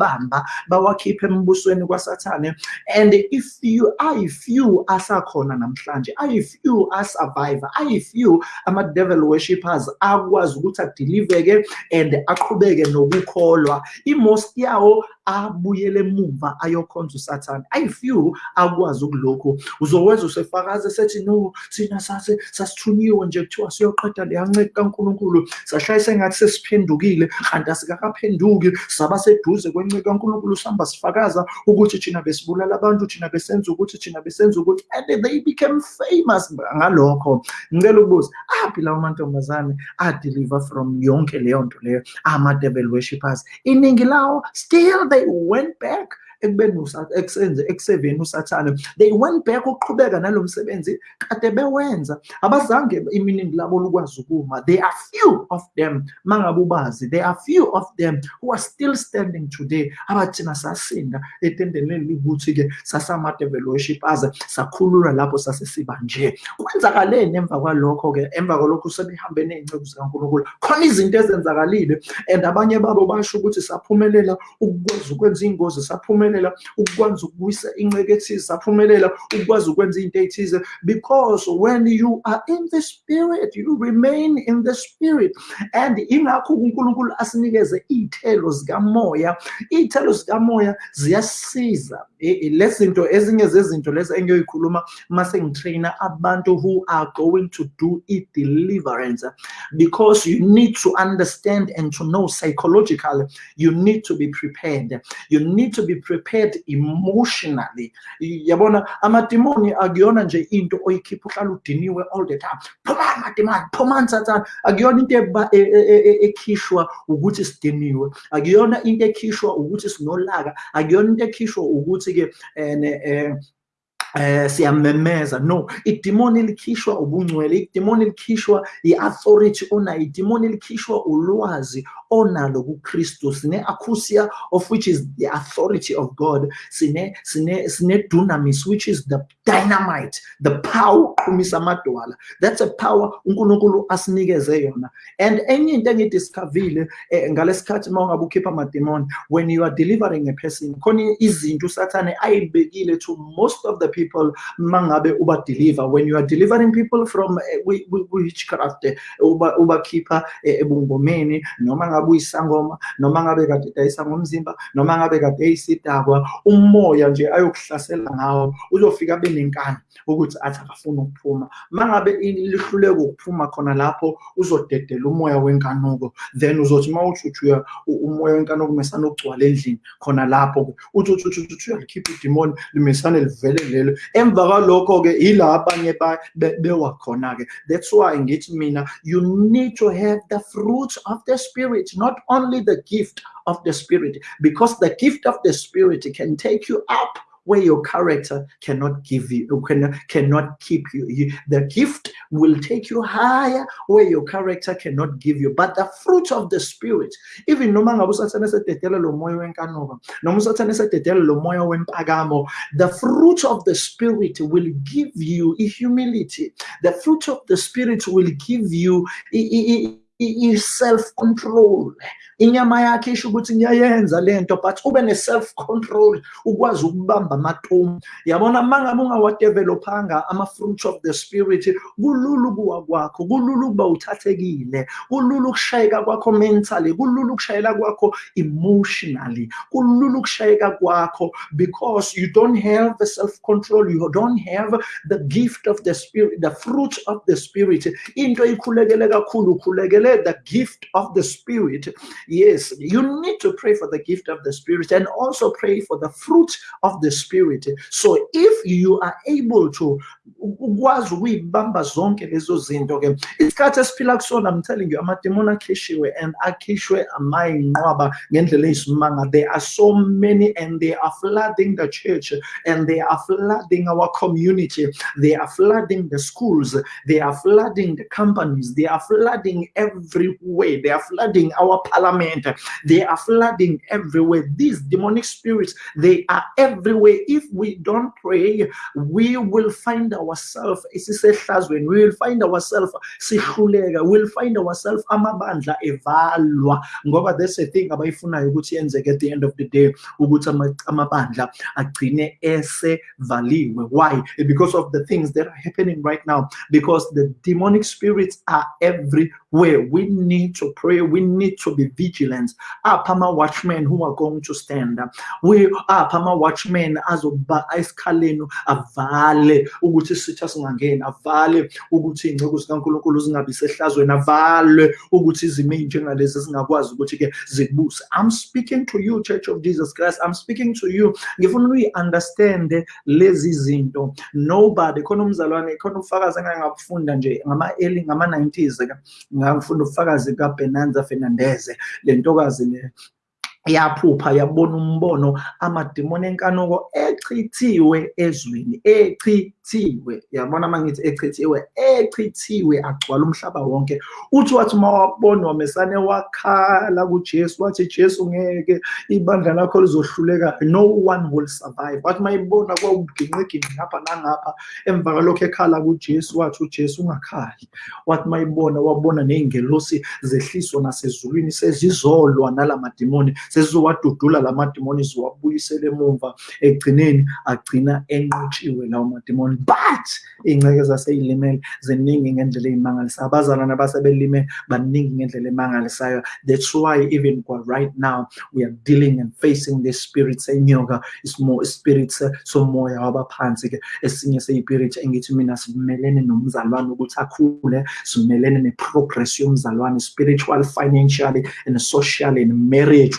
abawabamba bawakhiphe embusweni kwasathane. And if you ayi-few asakhona namhlanje ayi-few asurvive ayi-few ama-devil worshippers akwazi ukuthi adiliveke and aqhubeke nokukholwa. I-most yawo abuyele emuva ayokhonza usathane. Ayi-few akwazi ukulokhu uzokwenza usefakaze sethi no thina sase sasithunyiwe nje kuthiwa siyoqeda leyanceka kankulunkulu. Sahlale sengathi sesiphendukile kanti asikakaphenduki saba seduze kankulunkulu sihamba sifakaza ukuthi thina besibulala abantu thina besenza ukuthi thina besenza ukuthi and they became famous ngalokho. Ngicela ukubuza aphi lawo mantombazane adeliver from yonke leyo nto leyo? Ama-devil worshippers iningi lawo still they went back ekubeni ekusenze ekuseveni usathane. They went back ukuqhubeka nalo msebenzi kade bewenza. Abazange iminingi labo lukwazi ukuma. There are few of them mangabe ubazi there are few of them who are still standing today abathina sasinda etendeleni likuthi-ke sasama-devil worshippers sakhululwa lapho sasesiba nje. Kwenzakaleni emva kwalokho-ke emva kwalokho sebehambe ney'nceku zikankulunkulu. Khona izinto ezenzakalile and abanye babo basho ukuthi saphumelela ukukwazi ukwenza iy'ngozi saphumelela saphumelela ukukwazi ukubuyisa inceke ethize saphumelela ukwazi ukwenza into ethize. Because when you are in the spirit you remain in the spirit. And ingakho uNkulunkulu asinikeze iy'thelo zikamoya. Iy'thelo zikamoya ziyasiza eh, eh, lezi zinto ezinye zezinto lezi engiyoyikhuluma mase ngitraina abantu who are going to do i-deliverance. Because you need to understand and to know psychologically you need to be prepared. You need to be prepared emotionally. Yabona amadimoni akuyona nje into oyikhipha uhlala udiniwe all the time. Phumani madimani phumani sathane akuyona into ekhishwa ukuthi sidiniwe. Akuyona into ekhishwa ukuthi sinolaka. Akuyona into ekhishwa ukuthi ukuthi-ke eh eh siyamemeza. No idimoni likhishwa ubungcwele idimoni likhishwa i-authority onayo idimoni likhishwa ulwazi onalo kuKristu. Sine acousia of which is the authority of God. Sine sine sine dunamis which is the dynamite the power uqhumisa amadwala. That's a power uNkulunkulu asinikeze yona. And enye into engidiscoverile eh, ngalesikhathi mawungabe ukhipha amademon when you are delivering a person khona izinto usathane ayibekile to most of the people people mangabe uba deliver. When you are delivering people from uh, witchcraft uba ubakhipha ebungomeni noma ngabe uyisangoma noma ngabe kade dayisa ngomzimba noma ngabe kade eyisidakwa umoya nje ayokuhlasela ngawo uzofika benenkani ukuthi athi akafuna ukuphuma. Mangabe lihluleka ukuphuma khona lapho uzodedela umoya wenkanuko then uzothi mawuthuthuya umoya wenkanuko mesana ukugcwala endlini khona lapho uthi uthi uthi uthi uyalikhipha idemoni limesane livele lelo emva kwalokho ke ila abanye bewa khona ke that's why ngithi mina you need to have the fruit of the spirit not only the gift of the spirit. Because the gift of the spirit can take you up where your character cannot give you, cannot, cannot keep you. you. The gift will take you higher where your character cannot give you. But the fruit of the spirit, even the fruit of the spirit will give you humility. The fruit of the spirit will give you i-self control inyama yakhe isho ukuthi ngiyayenza lento but ube ne-self control ukwazi ukubamba amatomu yabona uma ngabe ungawadevelophanga ama-fruit of the spirit kulula ukuwa kwakho kulula ukuba uthathekile kulula ukushayeka kwakho mentally kulula ukushayela kwakho emotionally kulula ukushayeka kwakho because you don't have the self control you don't have the gift of the spirit the fruit of the spirit into ikhulekele kakhulu ukhulekele the gift of the Spirit. Yes, you need to pray for the gift of the Spirit and also pray for the fruit of the Spirit. So if you are able to ukwazi ukuyibamba zonke lezo i'm telling you and akhishwe there are so many and they are flooding the church and they are flooding our community. They are flooding the schools. They are flooding the companies. They are flooding everywhere. They are flooding our parliament they are flooding everywhere. These demonic spirits they are everywhere. If we don't pray we will find ourselves we will find ourselves we will find ourselves amabandla evalwa. Thing abayifunayo ukuthi yenzeke at the end of the day why? Because of the things that are happening right now. Because the demonic spirits are everywhere we need to pray we need to be vigilant. Apha ama-watchmen who are going to stand we apha ama-watchmen azoba esikhaleni avale ukuthi isitha singangeni avale ukuthi iy'ngcebo zikankulunkulu zingabi sehlazweni avale ukuthi izimo ey'njengalezi zingakwazi ukuthi-ke zikubuse. I'm speaking to you church of jesus christ. I'm speaking to you. Ngifuna uyi-understande lezi zinto. Nobody khona umzalwane khona ubufakazi engake ngabufunda nje ngama-early ngama-90s ngangifunda ubufakazi kabenanza fernandeze le ntokazi le. Yaphupha yabona umbono amadimoni enkanuko echithiwe ezweni echithiwe. Yabona uma ngithi echithiwe echithiwe agcwala umhlaba wonke. Uthi wathi uma wabona wamesane wakhala kujesu wathi jesu ngeke ibandla lakho lizohluleka. No one will survive. Wathi uma ibona kwawuginqiginqi ngapha nangapha emva kwalokho ekhala kujesu wathi ujesu ungakhali. Wathi uma ibona wabona ney'ngelosi zehliswa nasezulwini sezizolwa nala madimoni sezizowadudula la madimoni ziwabuyisele emumva egcineni agcina enqotshiwe lawo madimoni but iy'nceke zaseyilimele ziningi ngendlela ey'mangalisayo. Abazalwane abasebelime baningi ngendlela emangalisayo. That's why even right now we are dealing and facing the spirits enyoka spirits somoya wabaphansi-ke. Esinye seyipirit engithi mina simelene nomzalwane ukuthi akhule simelene ne-progress yomzalwane spiritual financially and socially and marriage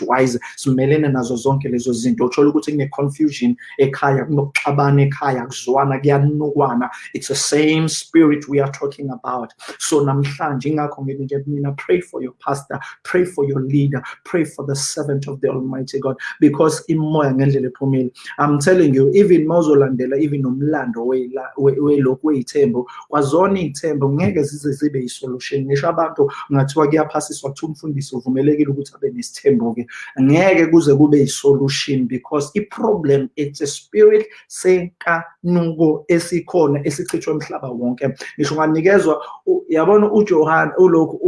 simelene nazo zonke lezo zinto. Uthola ukuthi kune-confusion ekhaya kunokuxabana ekhaya kuzwana kuyanukwana. It's the same spirit we are talking about. So namhlanje ingakho ngithi mina pray for your pastor pray for your leader pray for the servant of the almighty god. Because imoya ngendlela ephumile. I'm telling you even mawuzolandela even nomlando welokhu wey'thembo kwazona iy'thembo ngeke zize zibe yisolution. Ngisho abantu kungathiwa kuyaphasiswa kuthiwa umfundisi uvumelekile ukuthi abe nesithembo-ke ngeke kuze kube solution because i-problem it's a spirit senkanuko esikhona esichithwe emhlaba wonke. Ngisho nganikezwa yabona uJohn ulokhu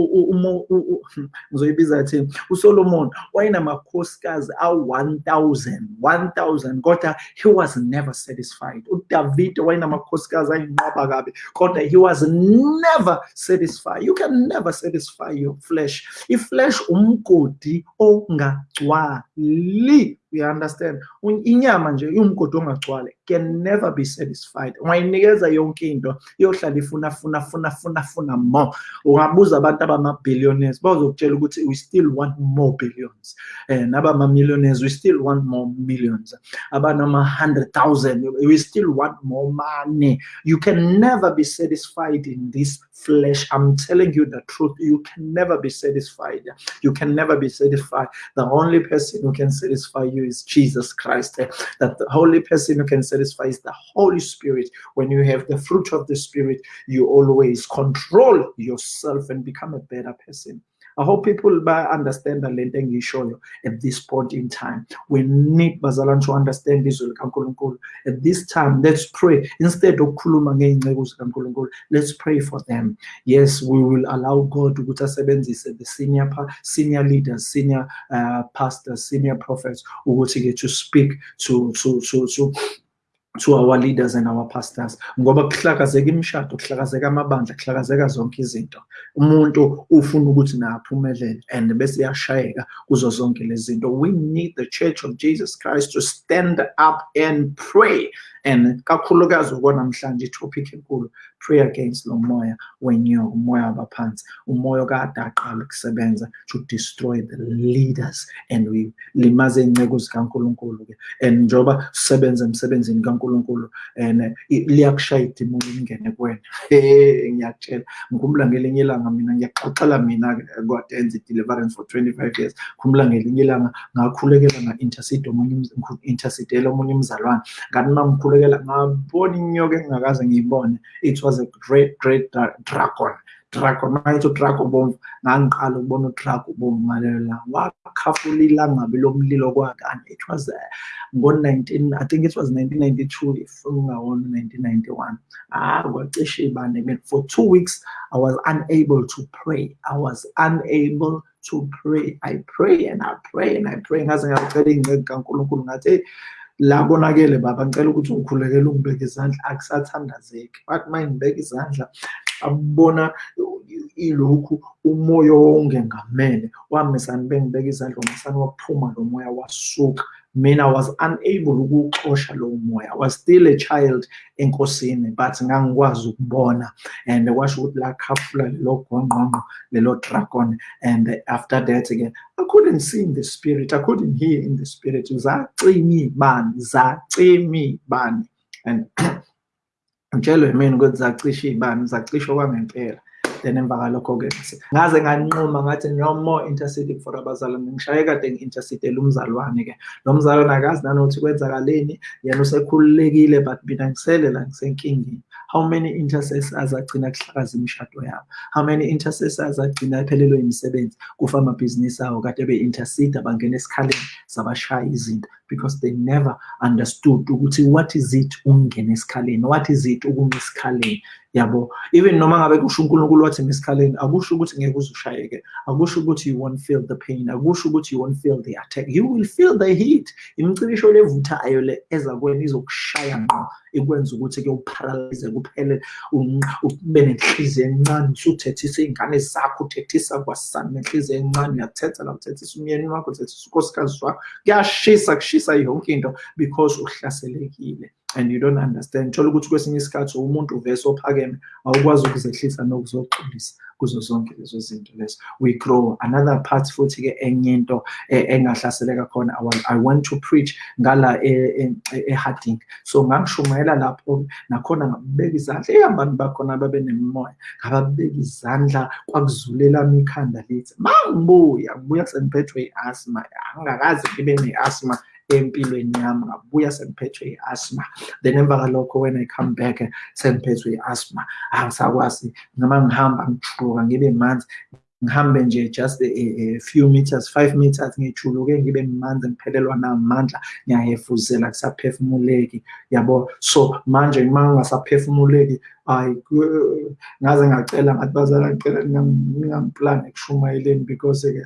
hmm, ngizoyibiza thini uSolomon wayenamakhosikazi awu-1000 1000 kodwa he was never satisfied. uDavid wayenamakhosikazi ayinqaba kabi kodwa he was never satisfied. You can never satisfy your flesh. Iflesh umgodi Swahili. You understand. Inyama nje iwumgodi ongagcwale can never be satisfied. Ungayinikeza yonke into iyohlala ifuna funa funa funa funa more. Ungabuza abantu abama-billionaires bazokutshela ukuthi we still want more billions. Eh, and abama-millionaires we still want more millions. Abanama-hundred thousand we still want more money. You can never be satisfied in this flesh. I'm telling you the truth. You can never be satisfied. You can never be satisfied. The only person who can satisfy you is jesus christ eh, that the only person who can satisfy is the Holy Spirit. When you have the fruit of the Spirit, you always control yourself and become a better person. I hope people understand the lento engishoyo at this point in time. We need bazalwane to understand izwi likaNkulunkulu. At this time, let's pray. Instead of khuluma let's pray for them. Yes, we will allow God ukuthi asebenzise the senior senior leaders, senior uh, pastors, senior prophets ukuthi to speak to to to to to our leaders and our pastors ngoba kuhlakazeka imishado kuhlakazeka amabandla kuhlakazeka zonke izinto. Umuntu ufuna ukuthi na aphumelele and bese yashayeka kuzo zonke lezi zinto. We need the church of Jesus Christ to stand up and pray. And kakhulukazi okwanamhlanje itopic enkulu pray against lo moya wenyoka umoya wabaphansi umoya okade aqala ukusebenza to destroy the leaders and we limaze iy'nceko zikankulunkulu-ke and njengoba sisebenza emsebenzini kankulunkulu and liyakushaya idimoni lingene kuwena. Ngiyakutshela. Ngikhumbula ngelinye ilanga mina ngiyaxoxela mina-ke kade enza i-deliverance for 25 years. Khumbula ngelinye ilanga ngakhulekela nga-intercede omunye intercedela omunye umzalwane ngathi uma ngikhulekela ngabona inyoka engingakaze ngiyibone it was a great great dragon. Dragon mayithi udrago bomvu ngangiqala ukubona udrago bomvu ngalelo langa wakhafula ilangabi lomlilo kwakanye it was uh, ngo-19 i think it was 1992 if ungawona 1991 ah kwacishe ibane for two weeks i was unable to pray. I was unable to pray. I pray and i pray and i pray. Ngaze ngacela iy'nceko kankulunkulu ngathi hey la konakele baba ngicela ukuthi ungikhulekele ungibeke izandla akusathandazeki. Bathi uma ngibeka izandla abona ilokhu umoya ongengamele wamisani bengibeka izandla umasani waphuma lo moya wasuka. Mina was unable ukuwuxosha lowo moya. I was still a child in enkosini but ngangikwazi ukubona. And kwasho ukuthi la khafula lelo gongqongqo lelo dragon. And after that again I couldn't see in the spirit. I couldn't hear in the spirit. Zacimi bani? Zacimi bani? And *clears throat* ngitshelwe mina ukuthi zacisha ibani zacishwa kwangempela then emva kalokho-ke ngaze nganquma ngathi no more interceding for abazalwane ngishaye kade ngi-intercedele umzalwane-ke lo mzalwane akazi nanokuthi kwenzakaleni yena usekhululekile but mina ngisele la ngisenkingeni. How many intercessors agcina kuhlakaza imishado yabo? How many intercessors agcina ephelelwe imisebenzi kufa amabhizinisi awo kade be-intercede bangena esikhaleni zabashaya izinto because they never understood ukuthi what is it ukungena esikhaleni? What is it ukuma esikhaleni? Yabo even noma ngabe kusho unkulunkulu wathi esikhaleni akusho ukuthi ngeke uze ushayeke akusho ukuthi you won't feel the pain akusho ukuthi you won't feel the attack. You will feel the heat. Imicibisho levuthayo le eza kuwena izokushaya ngqo ikwenza ukuthi-ke uparalyze kuphele ube nenhliziyo encane usuthethisa iy'ngane zakho uthethisa kwasani nenhliziyo encane uyathetha la uthethisa umyeni wakho uthethisa unkosikazi wakho. Kuyashisa kushisa yonke into because uhlaselekile and you don't understand. Thola ukuthi kwesinye isikhathi umuntu uvese ophakeme awukwazi ukuzehlisa nokuzoxolisa kuzo zonke lezo zinto lezo. We grow. Another part futhi-ke enye into engahlaseleka khona i want to preach ngala e-harding. So ngangishumayela lapho nakhona ngabeka izandla. Eyambani bakhona babe nemimoya ngababeka izandla kwakuzulelami ikhanda lithi ma ngibuya ngibuya sengiphethwe i-asma angakazi ngibe ne-asma empilweni yami ngabuya sengiphethwe i-asthma then emva kalokho when i come back sengiphethwe i-asthma angisakwazi noma ngihamba ngijuluka ngibe manzi. Ngihambe nje just a, a few meters five meters ngijuluke ngibe manzi ngiphelelwa namandla. Ngiyahefuzela kusaphefumuleki yabo? So manje uma ngingasaphefumuleki hayi ngaze ngacela ngathi bazala ngicela ningamplani ekushumayeleni because-ke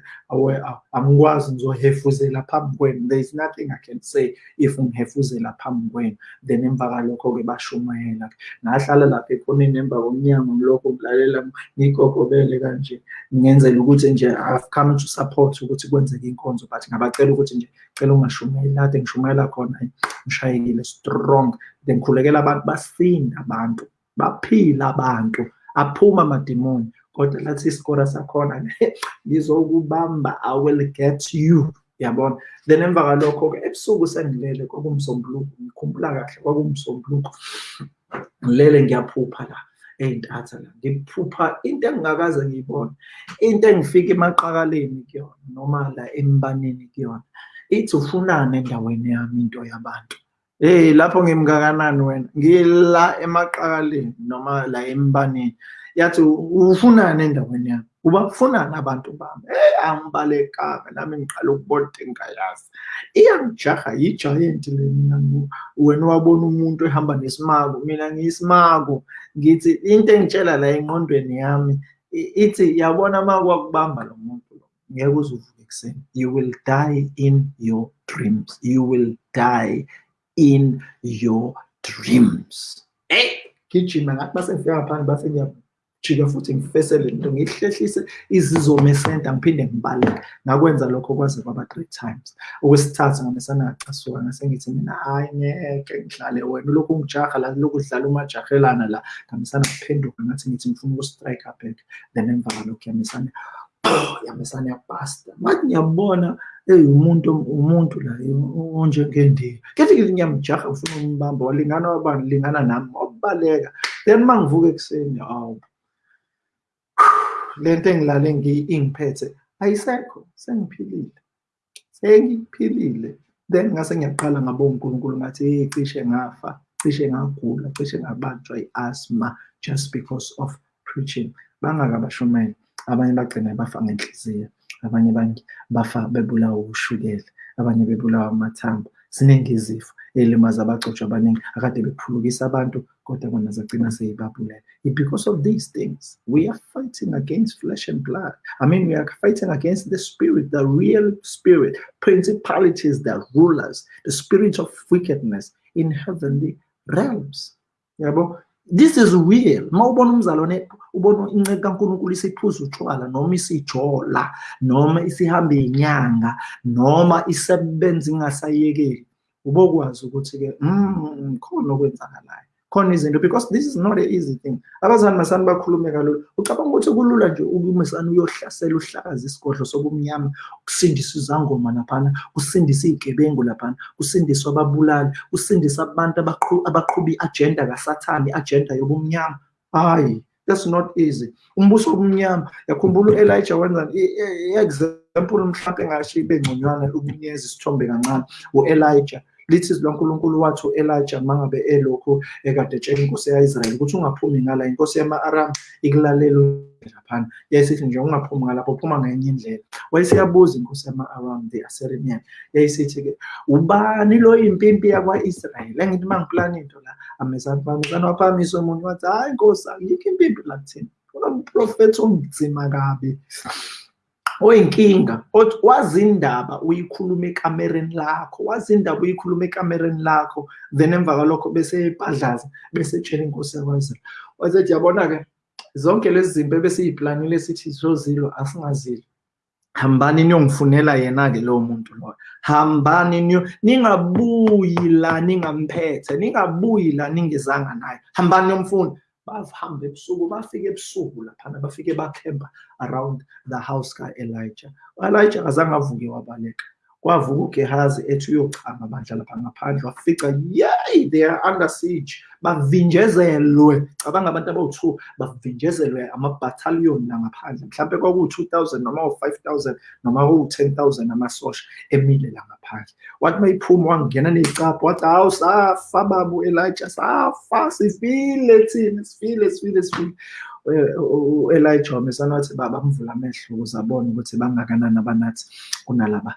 angikwazi ngizohefuzela phambi kwenu. There is nothing i can say if ngihefuzela phambi kwenu. Then emva kalokho-ke bashumayela. Ngahlala lapha ekhoneni emva komnyango ngilokho ngilalela ngigogobele kanje. Ngenzela ukuthi nje i've come to support ukuthi kwenzeke inkonzo but ngabacela ukuthi nje cela ungashumayeli. Lade ngishumayela khona ngishayekile strong. Then ngikhulekela abantu basinda abantu. Baphila abantu aphuma amadimoni kodwa lathi isikora sakhona ngizokubamba i will get you. Yabona? Then emva kalokho-ke ebusuku sengilele kwakumsombuluko ngikhumbula kahle kwakumsombuluko. Ngilele ngiyaphupha la ey'ntatha la ngiphupha into engingakaze ngiyibone into engifika emaqakaleni kuyona noma la embaneni kuyona. Ithi ufunani endaweni yami into yabantu. Hey lapho ngimkakanani wena? Ngila emaqakaleni noma la embaneni. Yathi ufunani endaweni yami? Uba kufunani abantu bami? Hey angibalekanga nami ngiqala ukubona into engingayazi iyangijaha yijayenti le mina wena wabona umuntu ehamba nesimako mina ngiyisimako ngithi into engitshela la engqondweni yami ithi yabona uma kwakubamba lo muntu lo ngeke uze uvuke ekuseni. You will die in your dreams. You will die in your dreams. Hey gijima ngathi basengifika ngaphandle base ngiyajika futhi ngifesele into ngihlehlise izizome esenta ngiphinde ngibaleke. Ngakwenza lokho kwaze kwaba three times. Okwesithathu ngamesana ngacasuka ngase ngithi mina hayi ngeke ngidlale wena. Ulokhu ungijaha la lokhu udlala umajahelana la. Ngamesana ngiphenduka ngathi ngithi ngifuna ukustrike back. Then emva kwalokho yamisana yamisana yabasta manje ngiyabona eyi umuntu umuntu la onjengendiya. Kethi ngithi ngiyamjaha ngifuna umbamba walingana wabani? Lingana nami. Wabaleka then uma ngivuka ekuseni hawu. Lento engilale ingiphethe ayisekho. Sengiphilile. Sengiphilile. Then ngase ngiyaqala ngabonga uNkulunkulu ngathi hey cishe ngafa cishe ngagula cishe ngabanjwa i-asthma just because of preaching. Bangaka abashumele abanye bagcina bafa ngenhliziyo abanye bafa bebulawa ushukela abanye bebulawa amathambo. Ziningi izifo ey'limaza abagcotshwa abaningi akade bephulukisa abantu kodwa bona zagcina seyibabulele because of these things we are fighting against flesh and blood. I mean we are fighting against the spirit the real spirit principalities the rulers the spirit of wickedness in heavenly realms. Yabo this is real uma ubona umzalwane ubona inceke kankulunkulu isiphuza utshwala noma isijola noma isihambe inyanga noma isebenza ingasayekeli ubokwazi ukuthi-ke mm, khona okwenzakalayo. Khona izinto because this is not an easy thing. Abazali masani bakhulume kalula. Ucabanga ukuthi kulula nje ukumisana uyohlasela uhlakaza isigodlo sobumnyama ukusindisa izangoma laphana usindise iy'gebengu laphana usindiswe ababulali usindise abantu abaqhuba i-agenda kasathane i-agenda yobumnyama. Hayi that's not easy. Umbuso wobumnyama yakhumbula u-elijah wenza i-example mhlawumpe engasho ibe ngconywana ukunikeza isithombe kancane u-elijah. Lithi izwi lankulunkulu wathi u-elijah uma ngabe elokhu ekade etshela inkosi ya-israyeli ukuthi ungaphumi ngala inkosi yama-aram ikulalela laphana yayisithi nje ungaphumi ngalapho phuma ngenye indlela. Wayesiyabuza inkosi yama-aram the assyrian. Yayisithi-ke ubani lo impimpi yakwa-israyeli? Engithi uma ngiplana into la amezana bamezana waphamisa omunye wathi hhayi nkosi ayikho impimpi la kuthina unomprofethi onzima kabi oyinkinga wazi indaba uyikhuluma ekamereni lakho wazi indaba uyikhuluma ekamereni lakho then emva kwalokho bese ebhadlaza bese etshela inkosi yakwazulu. Wasethi yabona-ke zonke lezi zinto ebesiyiplanile sithi zozilo asingazilo. Hambani niyongifunela yena-ke lowo muntu loyo? Hambani niyo ningabuyi la ningamphethe ningabuyi la ningezanga naye? Hambani niyomfuna? Bahamba ebusuku bafike ebusuku laphana bafike bakhemba around the house ka-elijah. U-elijah avuke wabaleka kwavuka ugehazi ethi uyochama bandla lapha ngaphandle wafica yay they are under siege. Bavinjezelwe. Cabanga abantu abawu-two bavinjezelwe amabhathaliyoni langaphandle mhlawumpe kwakuwu-two thousand noma u-five thousand noma kuwu-ten thousand amasosha emile la ngaphandle wathi uma iphuma wangena ney'capho wathi hawu safa baba u-elijah safa sifile thina sifile sifile sifile u-Elijah wamesana wathi bamvula amehlo ukuze abone ukuthi bangakanani abanathi kunalaba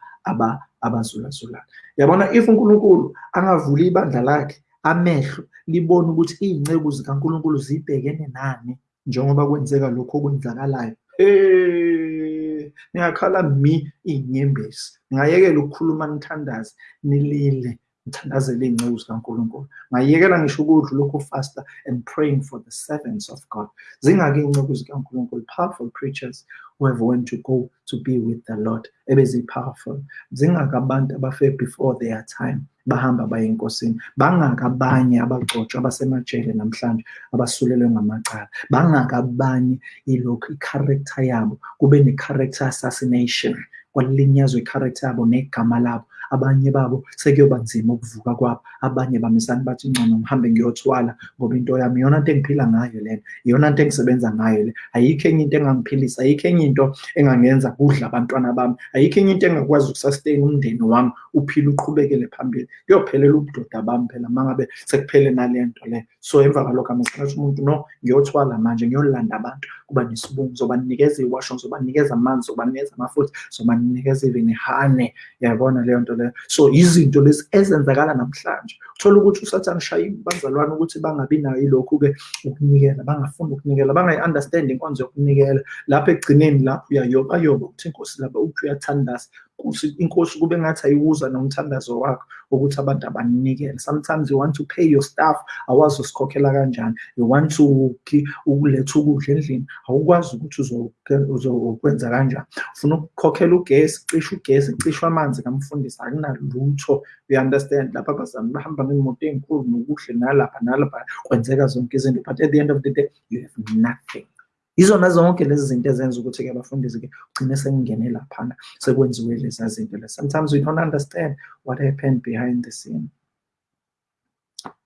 abazulazulayo yabona if uNkulunkulu angavula ibandla lakhe amehlo libone ukuthi iy'nceku zikaNkulunkulu zibhekene nani njengoba kwenzeka lokhu okwenzakalayo hey ningakhala mi iy'nyembezi ningayekela ukukhuluma nithandaze nilile ngithandazele iy'nceku zikaNkulunkulu. Ngayekela ngisho ukudla lokhu fasta and praying for the servants of God. Zingake iy'nceku zikaNkulunkulu powerful preachers who have went to go to be with the Lord ebezi-powerful zingake abantu abafe before their time bahamba baye enkosini. Bangaka abanye abagcotshwa abasemajele namhlanje abasulelwe ngamacala. Bangaka abanye ilokhu i-character yabo kube ne-character assassination. Kwalinyazwa i-character yabo negama labo. Abanye babo sekuyoba nzima ukuvuka kwabo. Abanye bamisani bathi ngcono ngihambe ngiyothwala ngoba into yami iyona nto engiphila ngayo lena iyona nto engisebenza ngayo le. Ayikho enye into engangiphilisa ayikho enye into engangenza kudla abantwana bami ayikho enye into engakwazi ukusustain umndeni wami uphile uqhubekele phambili. Kuyophelela ubudoda bami phela uma ngabe sekuphele nale nto le. So emva kwalokho amesikhathi umuntu no ngiyothwala manje ngiyolanda abantu. Kuba nesibungu zobanikeza iwasho zobanikeza amanzi zobanikeza amafutha zobanikeza even ihane. Yabona leyo nto leyo so izinto lezi ezenzakala namhlanje uthola ukuthi usathane ushaya bazalwane ukuthi bangabi nayo ilokhu-ke ukunikela bangafuni ukunikela bangayi-understand inkonzo yokunikela lapho ekugcineni lapho uyayobayoba ukuthi inkosi lapho uthi uyathandaza inkosi kube ngathi ayiwuza nomthandazo wakho ukuthi abantu sometimes you want to pay your staff awazi usikhokhela kanjani. You want to ukuletha ukudla endlini awukwazi ukuthi uzokwenza kanjani. Ufuna ukukhokhela ugesi cishe ugesi cishe amanzi kamfundisi akunalutho. You understand? Lapha abazali bahamba ngemoto ey'nkulu nokuhle nalapha nalapha kwenzeka zonke izinto but at the end of the day you have nothing izona zonke lezi zinto ezenza ukuthi-ke abafundisi-ke ugcine sekungene laphana sekwenziwe leza zinto le sometimes we don't understand what happened behind the scene.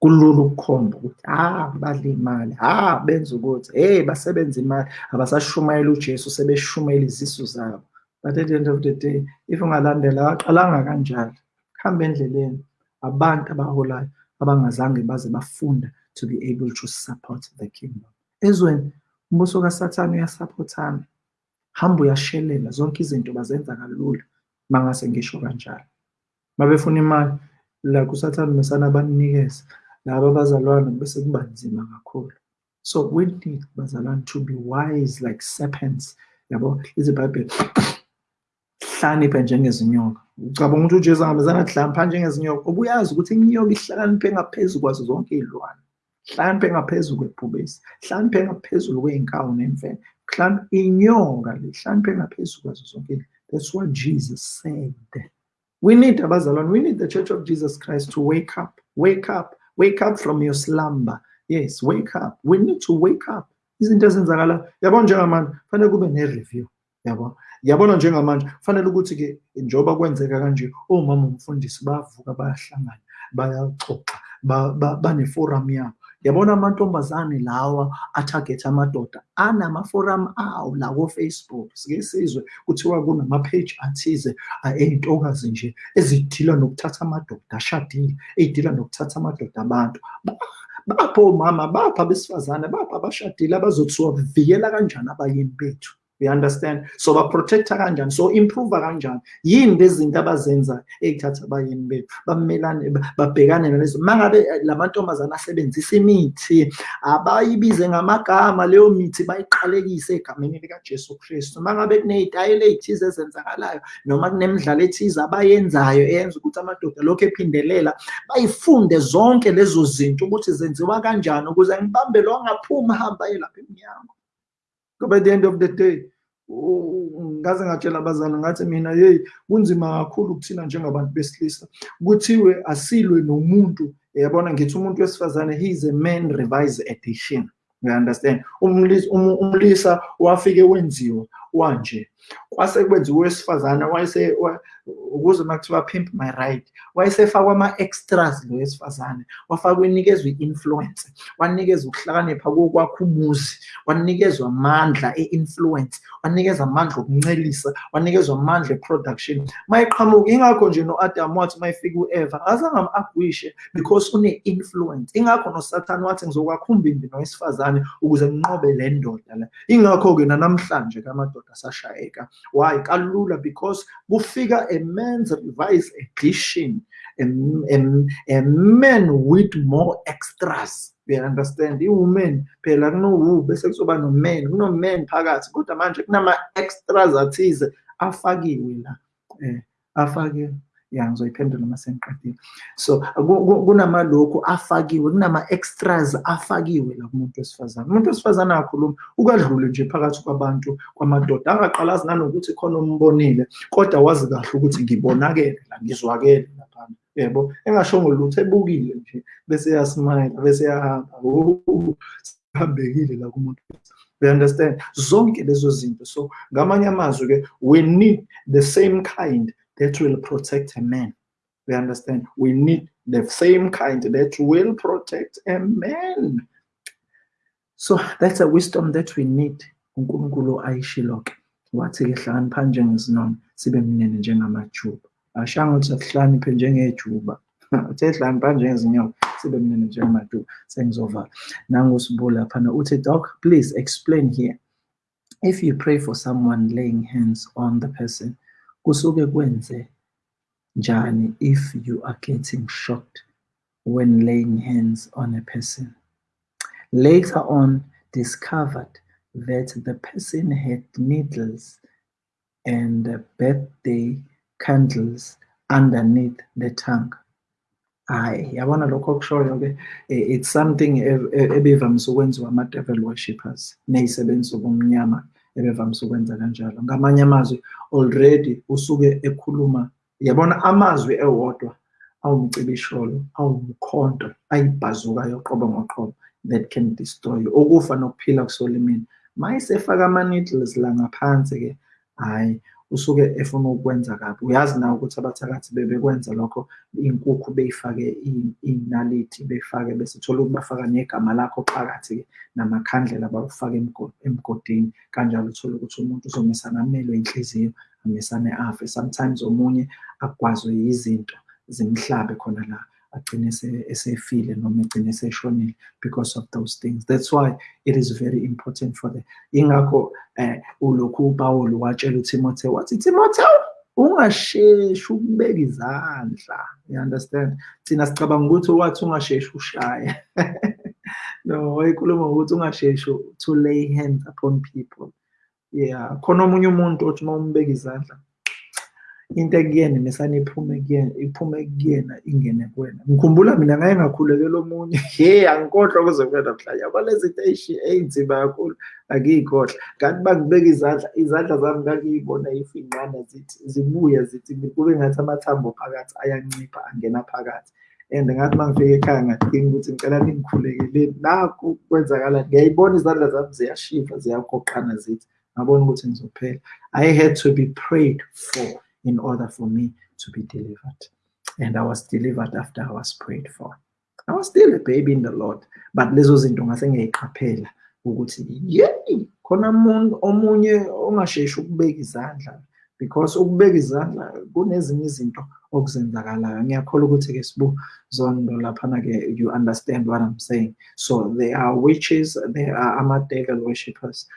Kulula ukukhomba ukuthi ah badla imali ah benza ukuthi hey basebenza imali abasashumayela ujesu sebeshumayela izisu zabo. But at the end of the day if ungalandela waqalanga kanjalo kuhambe endleleni abantu abaholayo abangazange baze bafunda to be able to support the kingdom. Ezweni umbuso kasathane uyasaphothana. Hamba uyashelela zonke izinto bazenza kalula mangase ngisho kanjalo. Mabefuna imali la kusathane mesana banikeza laba abazalwane bese kuba nzima kakhulu. So we need bazalwane to be wise like serpents yabo? Izibhayibheli hlakaniphe njengezinyoka ucabanga ukuthi ujesu angabezana kuhlakanipha njengezinyoka ubuyazi ukuthi inyoka ihlakaniphe ngaphezu kwazo zonke iy'lwane. Ngaphezulu kwebhubesi ngaphezulu kwey'nkawu nemfene inyoka le ngaphezulu kwazo zonke that's what jesus said. We need abazalwane we need the church of jesus christ to wake up wake up wake up from your slumber. Yes wake up. We need to wake up. Izinto ezenzakala yabona njengamanje fanele kube ne-review yabo? Yabona njengamanje fanele ukuthi-ke njengoba kwenzeka kanje omama umfundisi bayavuka bayahlangana bayaxoxa baneforum yabo yabona amantombazane lawa athagethe amadoda anamaforum awo la ko-facebook. Sike sizwe kuthiwa kunama-page athize ey'ntokazi nje ezidila nokuthatha amadoda ashadile ey'dila nokuthatha amadoda abantu. Bapho omama bapha abesifazane bapha abashadile abazothiwa vikela kanjani abayeni bethu? You understand? So baprotecta kanjani? So improve kanjani? Yini lezi zinto abazenzayo ey'thatha abayeni bethu? Bamelane babhekane nalezo. Uma ngabe la mantombazane asebenzisa imithi abayibize ngamagama leyo mithi bayiqalekise egameni likajesu kristu. Uma ngabe kuney'tayela ey'thize ezenzakalayo noma kunemidlalo ethize abayenzayo eyenza ukuthi amadoda lokhu ephindelela bayifunde zonke lezo zinto ukuthi zenziwa kanjani ukuze ngibambe lo angaphuma hamba aye lapha emnyango. Ngoba at the end of the day ngaze ngatshela abazali ngathi mina yeyi kunzima kakhulu kuthina njengabantu besilisa. Kuthiwe asilwe nomuntu yabona ngithi umuntu wesifazane he is a man revise edition. You understand? Umlisa wafike wenziwa wanje. Kwase kwenziwa owesifazane ukuze uma kuthiwa pimp my right wayesefakwa ama-extras lo wesifazane wafakwa inikezwa i-influence wanikezwa ukuhlakanipha kokwakha umuzi wanikezwa amandla e-influence wanikezwa amandla okuncelisa wanikezwa amandla e-production. Uma iqhamuka ingakho nje no-adam wathi uma efika u-eva azange am-agwishe because une-influence. Ingakho nosathane wathi ngizokwakha umbimbi nowesifazane ukuze nginqobe le ndoda la ingakho-ke nanamhlanje kamadoda asashayeka why? Kalula because kufika a man's revised edition a, a, a man with more extras. You understand? I-woman phela kuno-wu bese kuzoba no-man kuno-man phakathi. Kodwa manje kunama-extras athize afakiwe la um afakiwe ya ngizoyiphendula uma sengiqedile so kunamalokhu afakiwe kunama-extras afakiwe la kumuntu wesifazane. Umuntu wesifazane angakhuluma ukadlule nje phakathi kwabantu kwamadoda. Angaqalazi nanokuthi khona umbonile kodwa wazi kahle ukuthi ngibonakele la ngizwakele laphana yebo engashongo lutho ebukile nje bese yasmayila bese yahamba hambekile la kumuntu. We understand? Zonke lezo zinto. So ngamanye amazwi-ke we need the same kind that will protect a man. We understand? We need the same kind that will protect a man. So that's a wisdom that we need. uNkulunkulu ayishilo-ke wathi-ke hlakanipha njengezinona sibe mnene njengamajuba ashanga ukuthi asihlakaniphe njengejuba *laughs* uthe hlakanipha njengezinyoka sibe mnene njengamajuba sengizovala nangusibula laphana uthi doc please explain here if you pray for someone laying hands on the person kusuke kwenze njani if you are getting shocked when laying hands on a person. Later on, discovered that the person had needles and birthday candles underneath the tongue. Hayi, yabona lokho okushoyo-ke eh, it's something ebevamise ukwenziwa ama-devil worshippers ney'sebenzi zobumnyama ebevamise ukwenza kanjalo. Ngamanye amazwi already usuke ekhuluma yabona amazwi ewodwa awumcibisholo awumkhonto ayibhazuka yoqobo ngoqobo that can destroy you. Okufa nokuphila kusolimini. Mayisefaka ama-needles la ngaphansi-ke hhayi usuke efuna ukwenza kabi. Uyazi nawe ukuthi abathakathi bebekwenza lokho iy'nkukhu beyifake iy'nalithi beyifake bese thola ukuthi bafaka negama lakho phakathi-ke namakhandlela bawufake emgodini. Kanjalo uthole ukuthi umuntu uzomesana amelwe inhliziyo amesane afe. Sometimes omunye akugwazwe yizinto zimhlabe khona la. Agcine esefile noma egcine eseshonile because of those things. That's why it is very important for the ingakho um ulokhu upawulo watshela uTimotheo wathi Timotheo ungasheshi ukubeka izandla. You understand? Thina sicabanga ukuthi wathi ungasheshi ushaye. *laughs* No wayikhuluma ngokuthi ungasheshi to lay hands upon people. Yeah khona omunye umuntu othi uma umbeka izandla into ekuyena mesane iphume kuyena iphume kuyena ingene kuwena. Ngikhumbula mina ngaye ngakhulekela omunye. *laughs* He angikhohlwa kuze kube namhlanje yabo lezi zinto ey'nzima kakhulu. Angiyikhohlwa. Kanti bangibeka izandla izandla zami ngangiyibona ifinqana zithi zibuya zithi kube ngathi amathambo phakathi ayancipha angena phakathi. And ngathi uma ngifika ekhaya ngadinga ukuthi ngicela ningikhulekeleni nakho kwenzakala ngiyayibona izandla zami ziyashifa ziyagoqana zithi ngabona ukuthi ngizophela. I had to be prayed for in order for me to be delivered. And I was delivered after I was prayed for. I was still a baby in the Lord. But lezo zinto ngase ngiyayiqaphela ukuthi yeyi khona omunye ongasheshi ukubeka izandla because ukubeka izandla kunezinye izinto okuzenzakalayo. Ngiyakholwa ukuthi-ke sibu zondo laphana-ke you understand what i'm saying. So there are witches there are ama-devil worshippers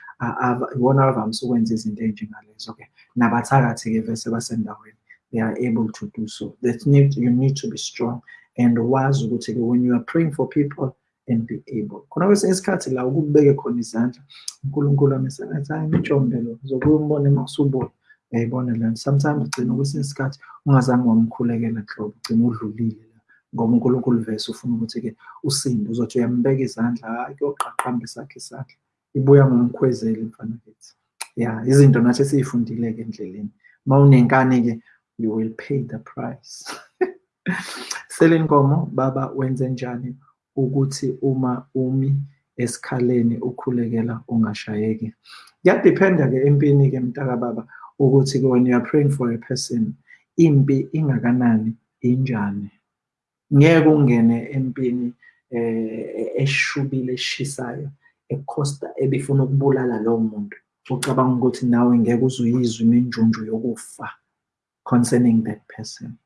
ibona abavamise ukwenza izinto ey'njengalezo-ke nabathakathi-ke vese basendaweni. They are able to do so. That need, you need to be strong and wazi ukuthi-ke when you are praying for people and be able. Khona kwesinye isikhathi la ukubeke khona izandla unkulunkulu amesengathi hayi imitshombelo zokuye umbone uma uyayibona lento sometimes ugcina kwesinye isikhathi ungazange wamkhulekela hlobo ugcina udlulile ngoba unkulunkulu vese ufuna ukuthi-ke usinde uzothi uyambeka izandla hayi kuyoqaqamba isakhe isandla ibuya ngomkhwezeli mfana kithi ya izinto nathi esiyifundile-ke endleleni. Uma unenkani-ke you will pay the price. *laughs* Selenkomo baba wenze njani ukuthi uma umi esikhaleni ukhulekela ungashayeki? Kuyadiphenda-ke empini-ke mntaka baba ukuthi when you are praying for a person impi ingakanani injani? Ngeke ungene empini eh eshubile eshisayo ekhosta ebifuna ukubulala lowo muntu. Ucabanga ukuthi nawe ngeke uzuyizwa iminjunju yokufa concerning that person.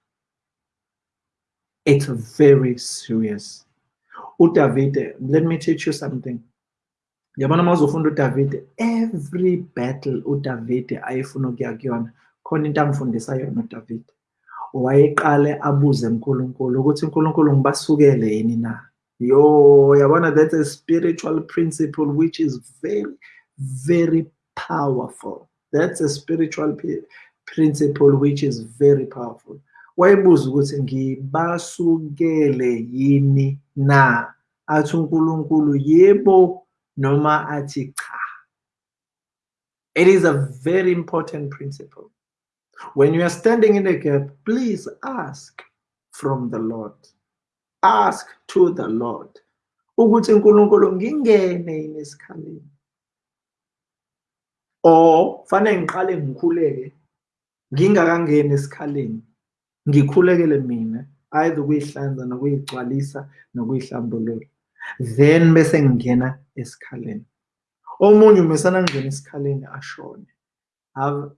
It's very serious. uDavide let me teach you something. Yabona uma uzofunda uDavide every battle uDavide ayefuna ukuya kuyona khona into angifundisa yona uDavide wayeqale abuze uNkulunkulu ukuthi uNkulunkulu ngibasukele yini na? Yo yabona that's a spiritual principle which is very very powerful. That's a spiritual principle which is very powerful. Wayebuza ukuthi ngibasukele yini na? Athi uNkulunkulu yebo noma athi cha. It is a very important principle. When you are standing in a gap please ask from the lord. Ask to the lord. Ukuthi uNkulunkulu ngingene yini esikhaleni. Or fanele ngiqale ngikhuleke ngingakangeni esikhaleni. Ngikhulekele mina either ukuyihlanza nokuyigcwalisa nokuyihlambulula then bese ngingena esikhaleni. Omunye umesana ngena esikhaleni ashone.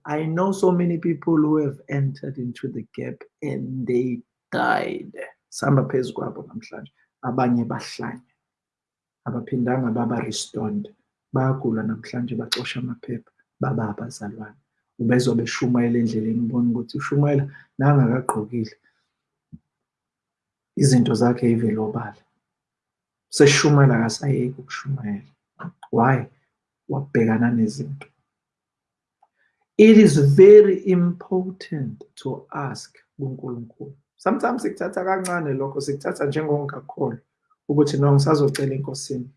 I know so many people who have entered into the gap and they died. Sihamba phezu kwabo namhlanje. Abanye bahlanya. Abaphindanga baba restored bayagula namhlanje baxosha amaphepha. Baba abazalwane. Ubezwa beshumayela endleleni ubona ukuthi ushumayela nangakagqokile. Izinto zakhe ivele obala seshumayela akasayeki ukushumayela why wabhekana nezinto it is very important to ask kuNkulunkulu sometimes sikuthatha kancane lokho sikuthatha njengongakholwa ukuthi no ngisazocela enkosini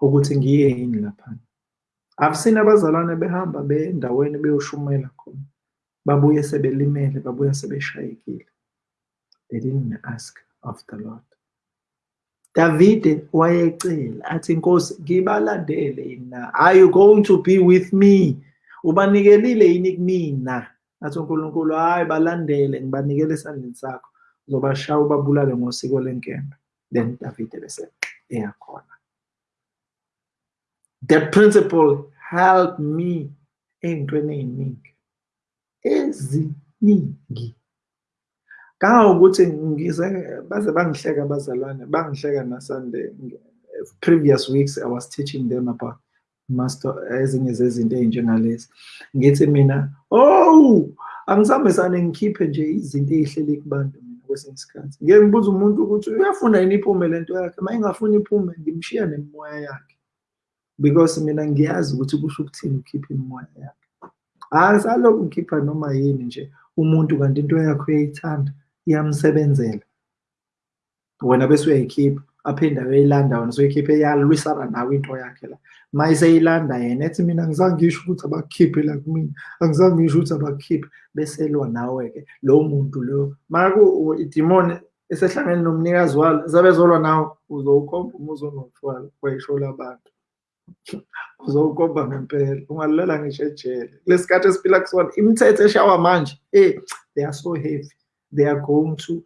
ukuthi ngiye yini laphana I've seen abazalwane behamba beye endaweni beyoshumayela khona babuye sebelimele babuye sebeshayekile. They didn't ask of the Lord. Davide wayecela athi inkosi ngibalandele yina are you going to be with me? Ubanikelile yini kumina? Athi uNkulunkulu hayi balandele ngibanikele esandleni sakho. Uzobashaya ubabulale ngosiko lenkembe then Davide bese eyakhona that principle helped me ey'ntweni ey'ningi. Eziningi. Kangangokuthi ngize baze bangihleka abazalwane bangihleka nasunday. Previous weeks i was teaching them about master ezinye zezinto ey'njengalezi. Ngithi mina oh angizambesane ngikhiphe nje izinto ey'hleli kubantu mina kwesinye isikhathi. Ngeke ngibuze umuntu ukuthi uyafuna yini iphume lento yakhe? Uma ingafuni iphume ngimshiya nemimoya yakhe. Because mina ngiyazi ukuthi kusho ukuthini ukhipha imimoya yakhe. Asalokhu ngikhipha noma yini nje umuntu kanti into yakho uyayithanda. Iyamsebenzela. Wena bese uyayikhipha aphinde ayoyilanda wena soyikhiphe yalwisana nawe into yakhe la. Ma iseyilanda yena ethi mina angizange ngisho ukuthi abakukhiphe la kumina angizange ngisho ukuthi abakukhiphe bese elwa nawe-ke lowo muntu loyo maku idimoni esehlangene nomnikazi walo zabezolwa nawe uzowukhomba umuzi onotshwala wayisho labantu uzowukomba ngempela ungalilela ngisho ejele kulesi khathi esiphila kusona imithetho eshawa manje eh they are so heavy. They are going to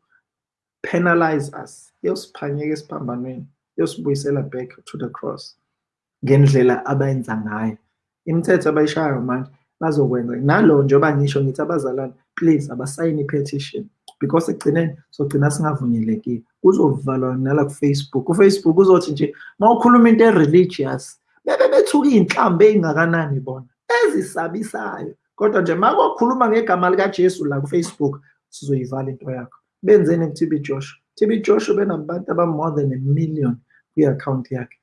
penalize us. Iyosiphanyeka esiphambanweni. Iyosibuyisela back to the cross. Ngendlela abayenza ngayo. Imithetho abayishayo manje bazokwenza. Nalo njengoba ngisho ngithi abazalwane please abasayini i-petition. Because ekugcineni sogcina singavunyelekile. Kuzovalwa nala ku-facebook. Ufacebook uzothi nje uma ukhuluma into e-religious bebe bethuka iy'nhlambi ey'ngakanani bona? Ezisabisayo. Kodwa nje ma kwakhuluma ngegama likajesu la ku-facebook sizoyivala into yakho. Benzeni ku-tb joshua? Tb joshua benabantu aba-more than a million kwi-akhawunti yakhe.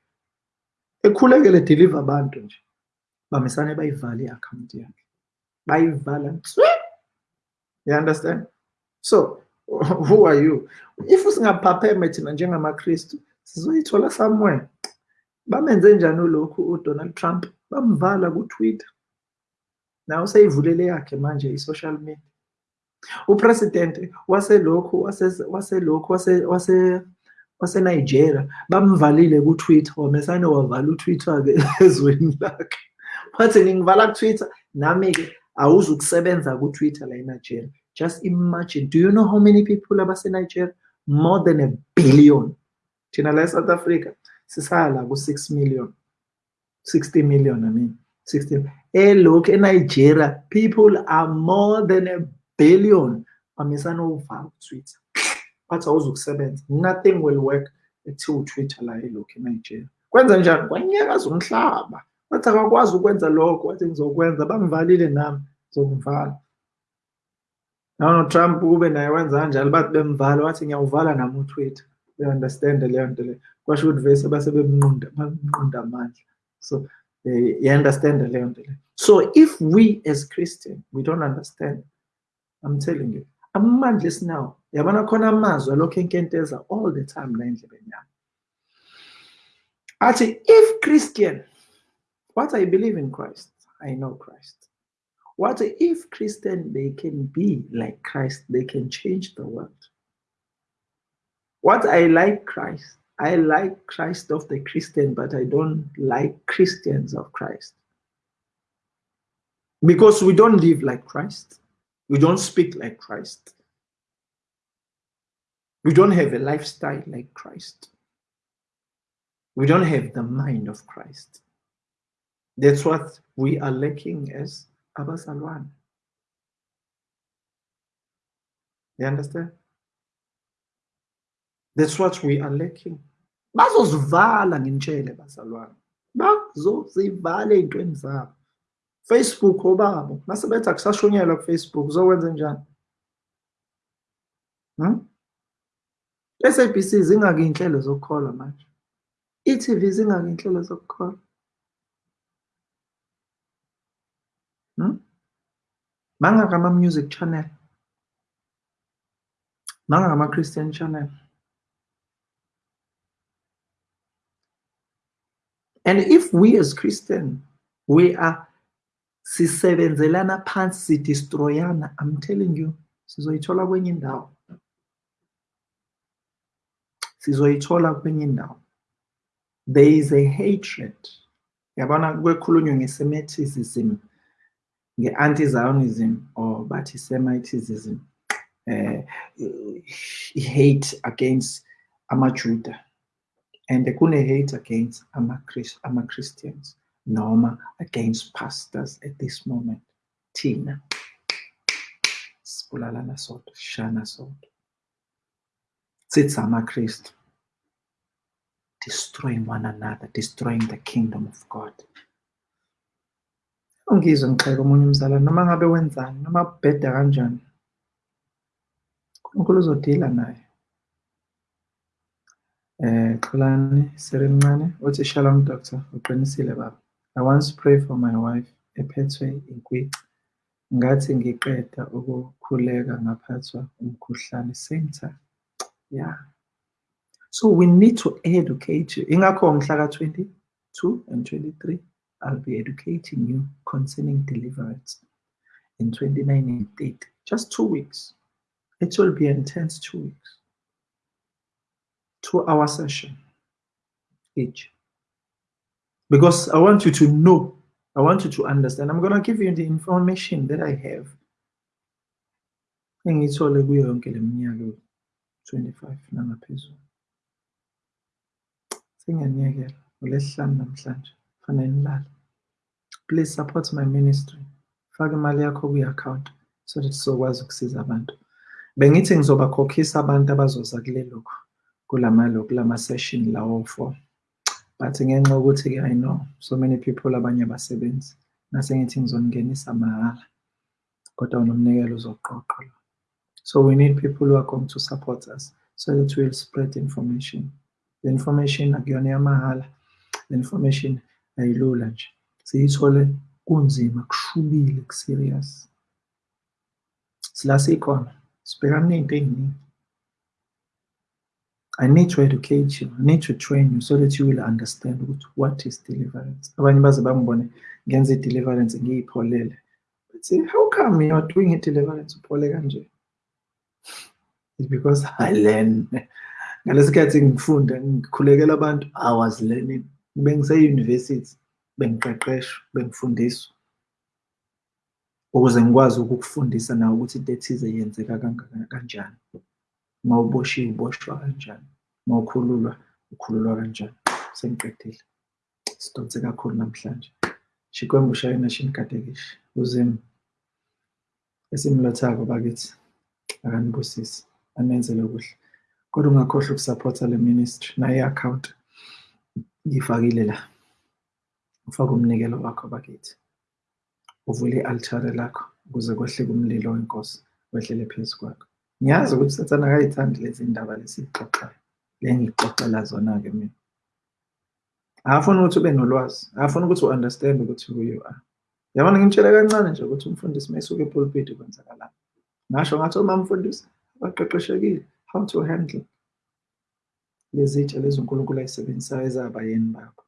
Ekhulekele deliver abantu nje. Bamisane bayivala i-akhawunti yakhe. Bayivala you understand? So *laughs* who are you? If singaphapheme thina njengamakristu sizoyithola somewhere. Bamenze njani ulokhu uDonald Trump? Bamvala kuTwitter. Nawe seyivulele yakhe manje i-social media upresident waselokhu waselokhu wase waseNigeria bamvalile kuTwitter wamesane wavala uTwitter ke *laughs* ezweni lakhe. Wathi ngingivala kuTwitter? Nami ke awuzukusebenza ku-twitter la enigeria. Just imagine do you know how many people abasenigeria? More than a billion. Thina la e-south africa sisaya ku-six million 60 million i mean 60 elokhu enigeria people are more than a billion bamisana uvala ku-twitter bathi awuzukusebenza. Nothing will work ethiwa utwitter la elokhu enigeria. Kwenza njani? Kwanyakaza umhlaba bathi akakwazi ukwenza lokho wathi ngizokwenza bangivalile nami ngizomvala nanotrump kube naye wenza kanjalo bathi bemvala wathi ngiyawuvala nami utwitter. Uya-understand leyo nto leyo kwasho ukuthi vese base bemnqunda bamnqunda amandla. So uh, you understand leyo nto leyo so if we as christian we don't understand i'm telling you. Amandla esinawo yabona khona amazwi alokhu enkenteza all the time la endlebeni yami if christian what i believe in christ i know christ. What if christian they can be like christ they can change the world? What i like christ i like christ of the christian but i don't like christians of christ. Because we don't live like christ we don't speak like Christ. We don't have a lifestyle like Christ. We don't have the mind of Christ. That's what we are lacking as Abasalwan. You understand? That's what we are lacking. Bazosivala ngintshele bazalwane. Bazozivala ey'ntweni zabo. Facebook, הוא בארבו. מה זה בטח? סשו ניאלוג פייסבוק, זו ונזן SABC zingaki iy'nhlelo zokukholwa manje. i-T_V zingaki iy'nhlelo zokukholwa. Hmm? Mangaka music channel. Mangaka Christian channel. And if we as christian we are sisebenzelana phansi sidestroyana. I'm telling you sizoyithola kwenye indawo. Sizoyithola kwenye indawo. There is a hatred. Yabona kwekhulunywa nge-semitism nge-anti-zionism or bathi semitism eh hate against amajuda. And kune-hate against ama-christians noma against pastors at this moment. Thina sibulalana sodwa sishana sodwa sithi amakristu destroying one another destroying the kingdom of god. Ungizwe ngixheka omunye umzalwane noma ngabe wenzani noma kubheda kanjani unkulunkulu uzodila naye. Eh xolani seremncane uthi shalom doctor. Uqinisile baba. I once pray for my wife ephethwe inkwici ngathi ngiqeda ukukhuleka ngaphathwa umkhuhlane same time yeah so we need to educate you. Ingakho mhla ka-22 and 23 I'll be educating you concerning deliverance in 29 and 30 just two weeks. It will be intense two weeks. Two hour session each because I want you to know, I want you to understand. I'm going to give you the information that I have. Engithola kuyo yonke le minyaka 25 nangaphezulu. Senganiyekela ngolesihlanu namhlanje. Fanele nilale. Please support my ministry. Faka imali yakho account so that sizokwazi ukusiza abantu. Bengithi ngizobakhokhisa abantu abazoza kulelokhu kulamalokhu lama session lawo 4 bathi-ke ukuthi-ke i know so many people abanye abasebenzi. Nase ngithi ngizongingenisa mahhala kodwa unomnikelo uzoqoqa lo. So we need people who are going to support us so that we'll spread the information. The information akuyona yamahhala the information ayilula nje. Siyithole kunzima kushubile ku-serious. Sila sikhona sibhekane ney'nto ey'ningi. I need to educate you. I need to train you so that you will understand what, what is deliverance. Abanye baze bangibone ngenza i-deliverance ngiyipholele. Say, how come you are doing i-deliverance uphole kanje? It's because I learn. Ngalesikhathi ngifunda ngikhulekela abantu I was learning. Bengise university bengiqeqeshwa bengifundiswa. ukuze ngikwazi ukukufundisa nawe ukuthi into ethize yenzeka kanjani uma uboshiwe uboshwa kanjani? Uma ukhululwa ukhululwa kanjani? Sengiqedile sidonse kakhulu namhlanje. Xikwembu xa yena xi ni katekisi uzimu esimlothako bakithi akanibusisi anenzele kuhle. Kodwa ungakhohlwa ukusaphotha le ministry naye i-account ngiyifakile la. Ufake umnikelo wakho bakithi. Uvule i-altare lakho ukuze kwehleke umlilo wenkosi wehlele phezu kwakho. Ngiyazi ukuthi sathane akayithandi lezi ndaba lesiyixoxayo le ngixoxela zona-ke mina. Akafuni ukuthi ube nolwazi akafuni ukuthi u-understand ukuthi who you are. Yabona ngimtshele kancane nje ukuthi umfundisi uma esuka epulpiti kwenzakalani. Ngasho ngathi uma mfundisi abaqeqeshekile how to handle lezi tshe lezi unkulunkulu ayisebenzisayo ezabayeni babo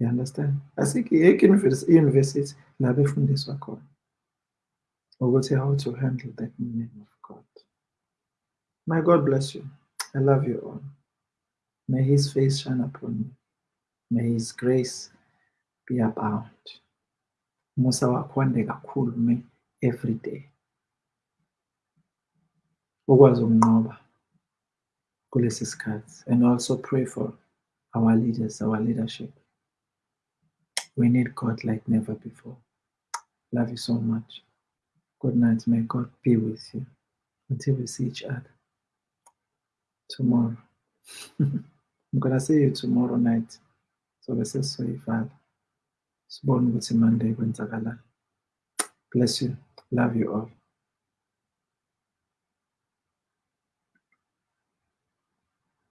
You understand? Asikho yekho i-university la befundiswa khona. Ukuthi how to handle that name of God. My God bless you. I love you all. May his face shine upon you. May his grace be abound. Musa wakho wande kakhulu me every day. Ukwazi ukunqoba kulesi sikhathi and also pray for our leaders, our leadership. We need God like never before. Love you so much. Good night. May God be with you until we see each other tomorrow. *laughs* I'm gonna see you tomorrow night. So bese sizoyivala. Sibone ukuthi Monday kwenzakalani. Bless you. Love you all.